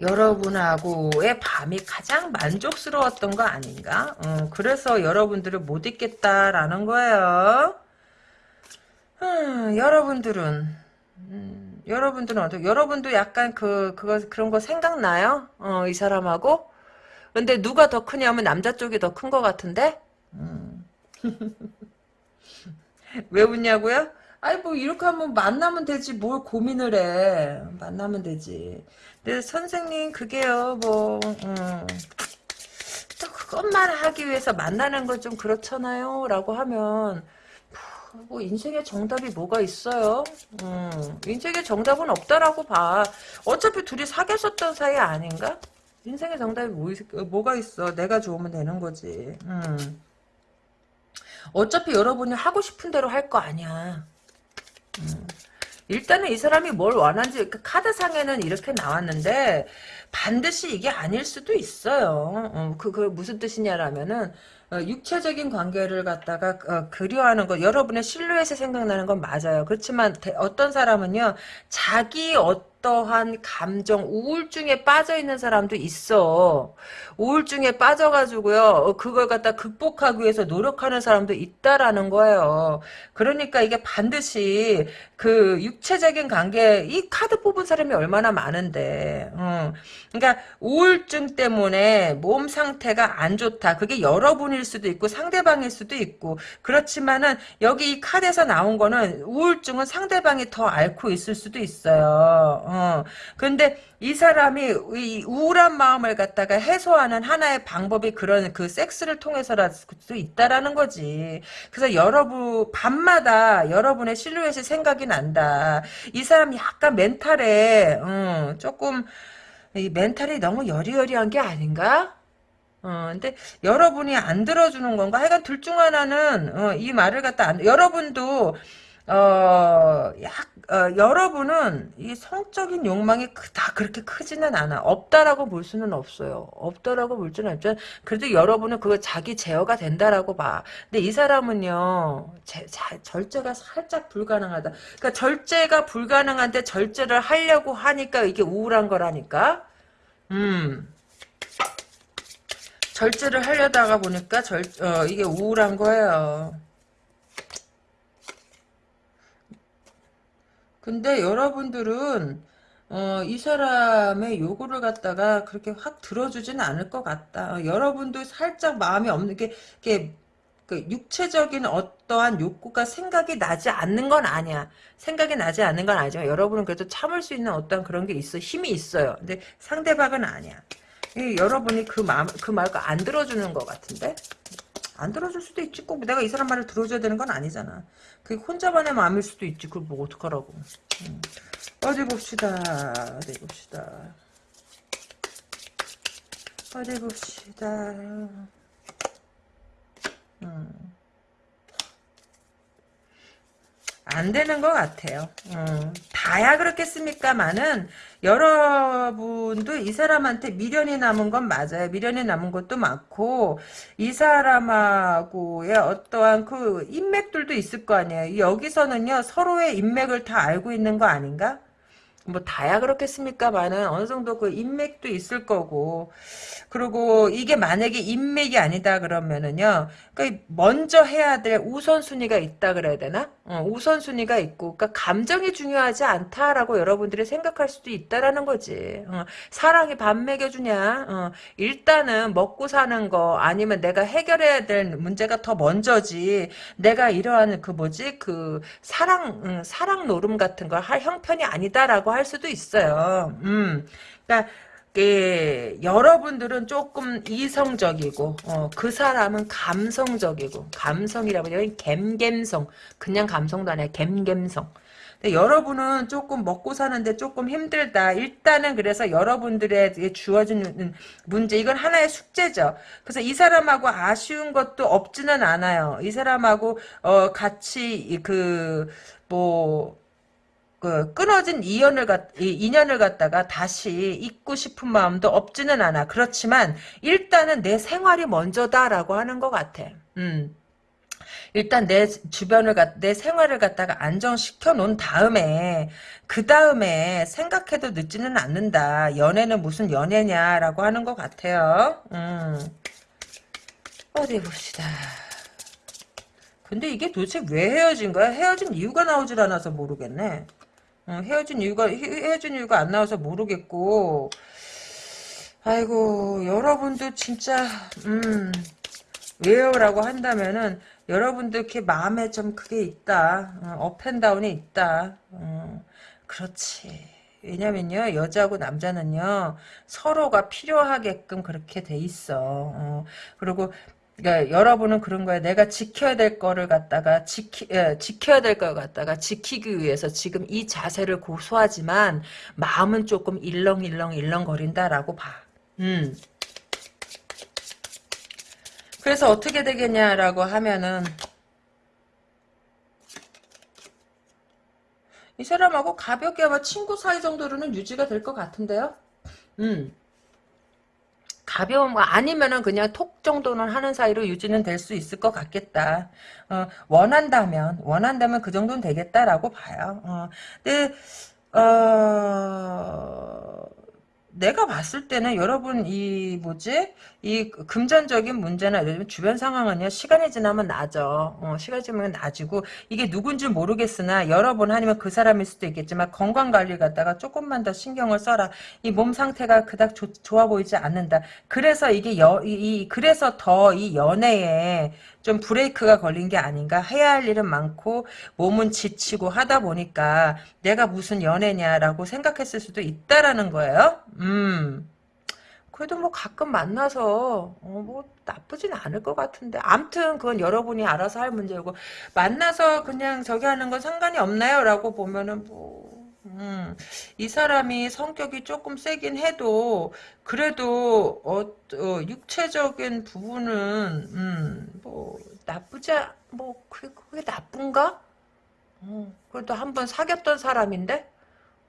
여러분하고의 밤이 가장 만족스러웠던 거 아닌가? 어, 그래서 여러분들을 못 잊겠다라는 거예요. 음, 여러분들은 음, 여러분들은 어떻게? 여러분도 약간 그 그거 그런 거 생각나요? 어, 이 사람하고? 근데 누가 더 크냐면 남자 쪽이 더 큰 것 같은데? 음. *laughs* 왜 웃냐고요? 아니 뭐 이렇게 하면 만나면 되지 뭘 고민을 해 만나면 되지 선생님 그게요 뭐 음, 또 그것만 하기 위해서 만나는 건 좀 그렇잖아요 라고 하면 뭐 인생의 정답이 뭐가 있어요? 음, 인생의 정답은 없다라고 봐. 어차피 둘이 사귀었었던 사이 아닌가? 인생의 정답이 뭐, 뭐가 있어? 내가 좋으면 되는 거지. 음. 어차피 여러분이 하고 싶은 대로 할 거 아니야. 음. 일단은 이 사람이 뭘 원하는지 그 카드상에는 이렇게 나왔는데 반드시 이게 아닐 수도 있어요. 어, 그, 그 무슨 뜻이냐라면은 어, 육체적인 관계를 갖다가 어, 그리워하는 거 여러분의 실루엣이 생각나는 건 맞아요. 그렇지만 대, 어떤 사람은요 자기 어 떠한 감정 우울증에 빠져 있는 사람도 있어. 우울증에 빠져가지고요 어, 그걸 갖다 극복하기 위해서 노력하는 사람도 있다라는 거예요. 그러니까 이게 반드시 그 육체적인 관계 이 카드 뽑은 사람이 얼마나 많은데. 어. 그러니까 우울증 때문에 몸 상태가 안 좋다. 그게 여러분일 수도 있고 상대방일 수도 있고 그렇지만은 여기 이 카드에서 나온 거는 우울증은 상대방이 더 앓고 있을 수도 있어요. 어. 근데 이 사람이 이 우울한 마음을 갖다가 해소하는 하나의 방법이 그런 그 섹스를 통해서라도 있다라는 거지. 그래서 여러분 밤마다 여러분의 실루엣이 생각이 난다. 이 사람이 약간 mental에 음, 조금 이 mental이 너무 여리여리한 게 아닌가? 어, 근데 여러분이 안 들어주는 건가? 하여간 둘 중 하나는 어, 이 말을 갖다 안, 여러분도 어, 약, 어, 여러분은 이 성적인 욕망이 다 그렇게 크지는 않아. 없다라고 볼 수는 없어요. 없다라고 볼 수는 없죠. 그래도 여러분은 그거 자기 제어가 된다라고 봐. 근데 이 사람은요, 제, 자, 절제가 살짝 불가능하다. 그러니까 절제가 불가능한데 절제를 하려고 하니까 이게 우울한 거라니까. 음. 절제를 하려다가 보니까 절, 어, 이게 우울한 거예요. 근데 여러분들은 어, 이 사람의 요구를 갖다가 그렇게 확 들어주지는 않을 것 같다. 어, 여러분도 살짝 마음이 없는 게, 게, 그 육체적인 어떠한 욕구가 생각이 나지 않는 건 아니야. 생각이 나지 않는 건 아니지만 여러분은 그래도 참을 수 있는 어떤 그런 게 있어. 힘이 있어요. 근데 상대방은 아니야. 여러분이 그 마음, 그 말을 안 들어주는 것 같은데? 안 들어줄 수도 있지. 꼭 내가 이 사람 말을 들어줘야 되는 건 아니잖아. 그게 혼자만의 마음일 수도 있지. 그걸 뭐 어떡하라고. 음. 어디 봅시다. 어디 봅시다. 어디 봅시다. 음. 안 되는 것 같아요. 음. 다 다야 그렇겠습니까만은 여러분도 이 사람한테 미련이 남은 건 맞아요. 미련이 남은 것도 많고 이 사람하고의 어떠한 그 인맥들도 있을 거 아니에요. 여기서는요 서로의 인맥을 다 알고 있는 거 아닌가? 뭐 다야 그렇겠습니까만은 어느 정도 그 인맥도 있을 거고. 그리고 이게 만약에 인맥이 아니다 그러면은요 그러니까 먼저 해야 될 우선순위가 있다 그래야 되나? 어, 우선순위가 있고 그러니까 감정이 중요하지 않다라고 여러분들이 생각할 수도 있다라는 거지. 어, 사랑이 밥 먹여주냐? 어, 일단은 먹고 사는 거 아니면 내가 해결해야 될 문제가 더 먼저지. 내가 이러한 그 뭐지? 그 사랑 음, 사랑 노름 같은 걸 할 형편이 아니다라고 할 수도 있어요. 음, 그러니까 그 여러분들은 조금 이성적이고 어, 그 사람은 감성적이고 감성이라고 여기 갬갬성 그냥 감성도 아니야 갬갬성. 근데 여러분은 조금 먹고 사는데 조금 힘들다. 일단은 그래서 여러분들에게 주어진 문제 이건 하나의 숙제죠. 그래서 이 사람하고 아쉬운 것도 없지는 않아요. 이 사람하고 어, 같이 그뭐 그 끊어진 인연을 갖 인연을 갖다가 다시 잊고 싶은 마음도 없지는 않아. 그렇지만 일단은 내 생활이 먼저다라고 하는 것 같아. 음. 일단 내 주변을 내 생활을 갖다가 안정시켜 놓은 다음에 그 다음에 생각해도 늦지는 않는다. 연애는 무슨 연애냐라고 하는 것 같아요. 음. 어디 봅시다. 근데 이게 도대체 왜 헤어진 거야? 헤어진 이유가 나오질 않아서 모르겠네. 어, 헤어진 이유가 헤어진 이유가 안 나와서 모르겠고. 아이고 여러분도 진짜 음 왜요라고 한다면은 여러분들 이렇게 마음에 좀 그게 있다. 어, 업앤다운이 있다. 어, 그렇지. 왜냐면요 여자하고 남자는요 서로가 필요하게끔 그렇게 돼 있어. 어, 그리고 그러니까 여러분은 그런 거예요. 내가 지켜야 될 거를 갖다가 지키 예, 지켜야 될 걸 갖다가 지키기 위해서 지금 이 자세를 고수하지만 마음은 조금 일렁일렁 일렁거린다라고 봐. 음. 그래서 어떻게 되겠냐라고 하면은 이 사람하고 가볍게 아마 친구 사이 정도로는 유지가 될 것 같은데요. 음. 가벼운 거 아니면은 그냥 톡 정도는 하는 사이로 유지는 될 수 있을 것 같겠다. 어, 원한다면 원한다면 그 정도는 되겠다라고 봐요. 어, 근데 어, 내가 봤을 때는 여러분 이 뭐지? 이 금전적인 문제나 주변 상황은요 시간이 지나면 나죠 어, 시간이 지나면 나지고 이게 누군지 모르겠으나 여러분 아니면 그 사람일 수도 있겠지만 건강 관리 갖다가 조금만 더 신경을 써라. 이 몸 상태가 그닥 조, 좋아 보이지 않는다. 그래서 이게 여, 이, 이 그래서 더 이 연애에 좀 브레이크가 걸린 게 아닌가 해야 할 일은 많고 몸은 지치고 하다 보니까 내가 무슨 연애냐라고 생각했을 수도 있다라는 거예요. 음. 그래도 뭐 가끔 만나서 어, 뭐 나쁘진 않을 것 같은데 암튼 그건 여러분이 알아서 할 문제고 만나서 그냥 저기 하는 건 상관이 없나요? 라고 보면은 뭐 음, 이 사람이 성격이 조금 세긴 해도 그래도 어, 어 육체적인 부분은 음, 뭐 나쁘지 뭐 그게, 그게 나쁜가? 어, 그래도 한 번 사귀었던 사람인데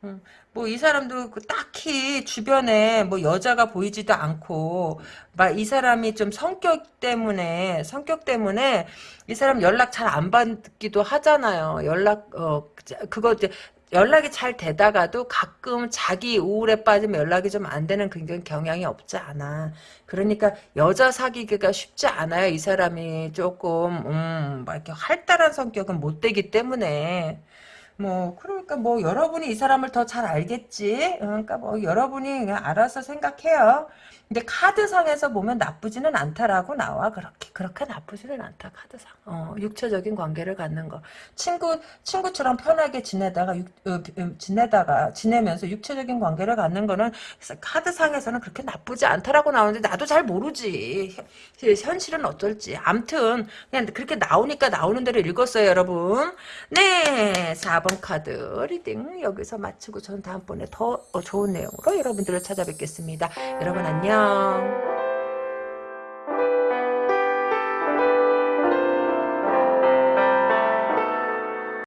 음, 뭐이 사람도 그 딱히 주변에 뭐 여자가 보이지도 않고 막 이 사람이 좀 성격 때문에 성격 때문에 이 사람 연락 잘 안 받기도 하잖아요. 연락 어 그거 이제 연락이 잘 되다가도 가끔 자기 우울에 빠지면 연락이 좀 안 되는 그런 경향이 없지 않아. 그러니까 여자 사귀기가 쉽지 않아요. 이 사람이 조금 음, 막 이렇게 활달한 성격은 못 되기 때문에 뭐 그러니까 뭐 여러분이 이 사람을 더 잘 알겠지. 그러니까 뭐 여러분이 알아서 생각해요. 근데 카드상에서 보면 나쁘지는 않다라고 나와. 그렇게 그렇게 나쁘지는 않다 카드상. 어, 육체적인 관계를 갖는 거. 친구 친구처럼 편하게 지내다가 육, 어, 지내다가 지내면서 육체적인 관계를 갖는 거는 카드상에서는 그렇게 나쁘지 않다라고 나오는데 나도 잘 모르지. 현실은 어떨지. 암튼 그냥 그렇게 나오니까 나오는 대로 읽었어요 여러분. 네 4번 카드 reading 여기서 마치고 저는 다음번에 더 좋은 내용으로 여러분들을 찾아뵙겠습니다. 여러분 안녕 안녕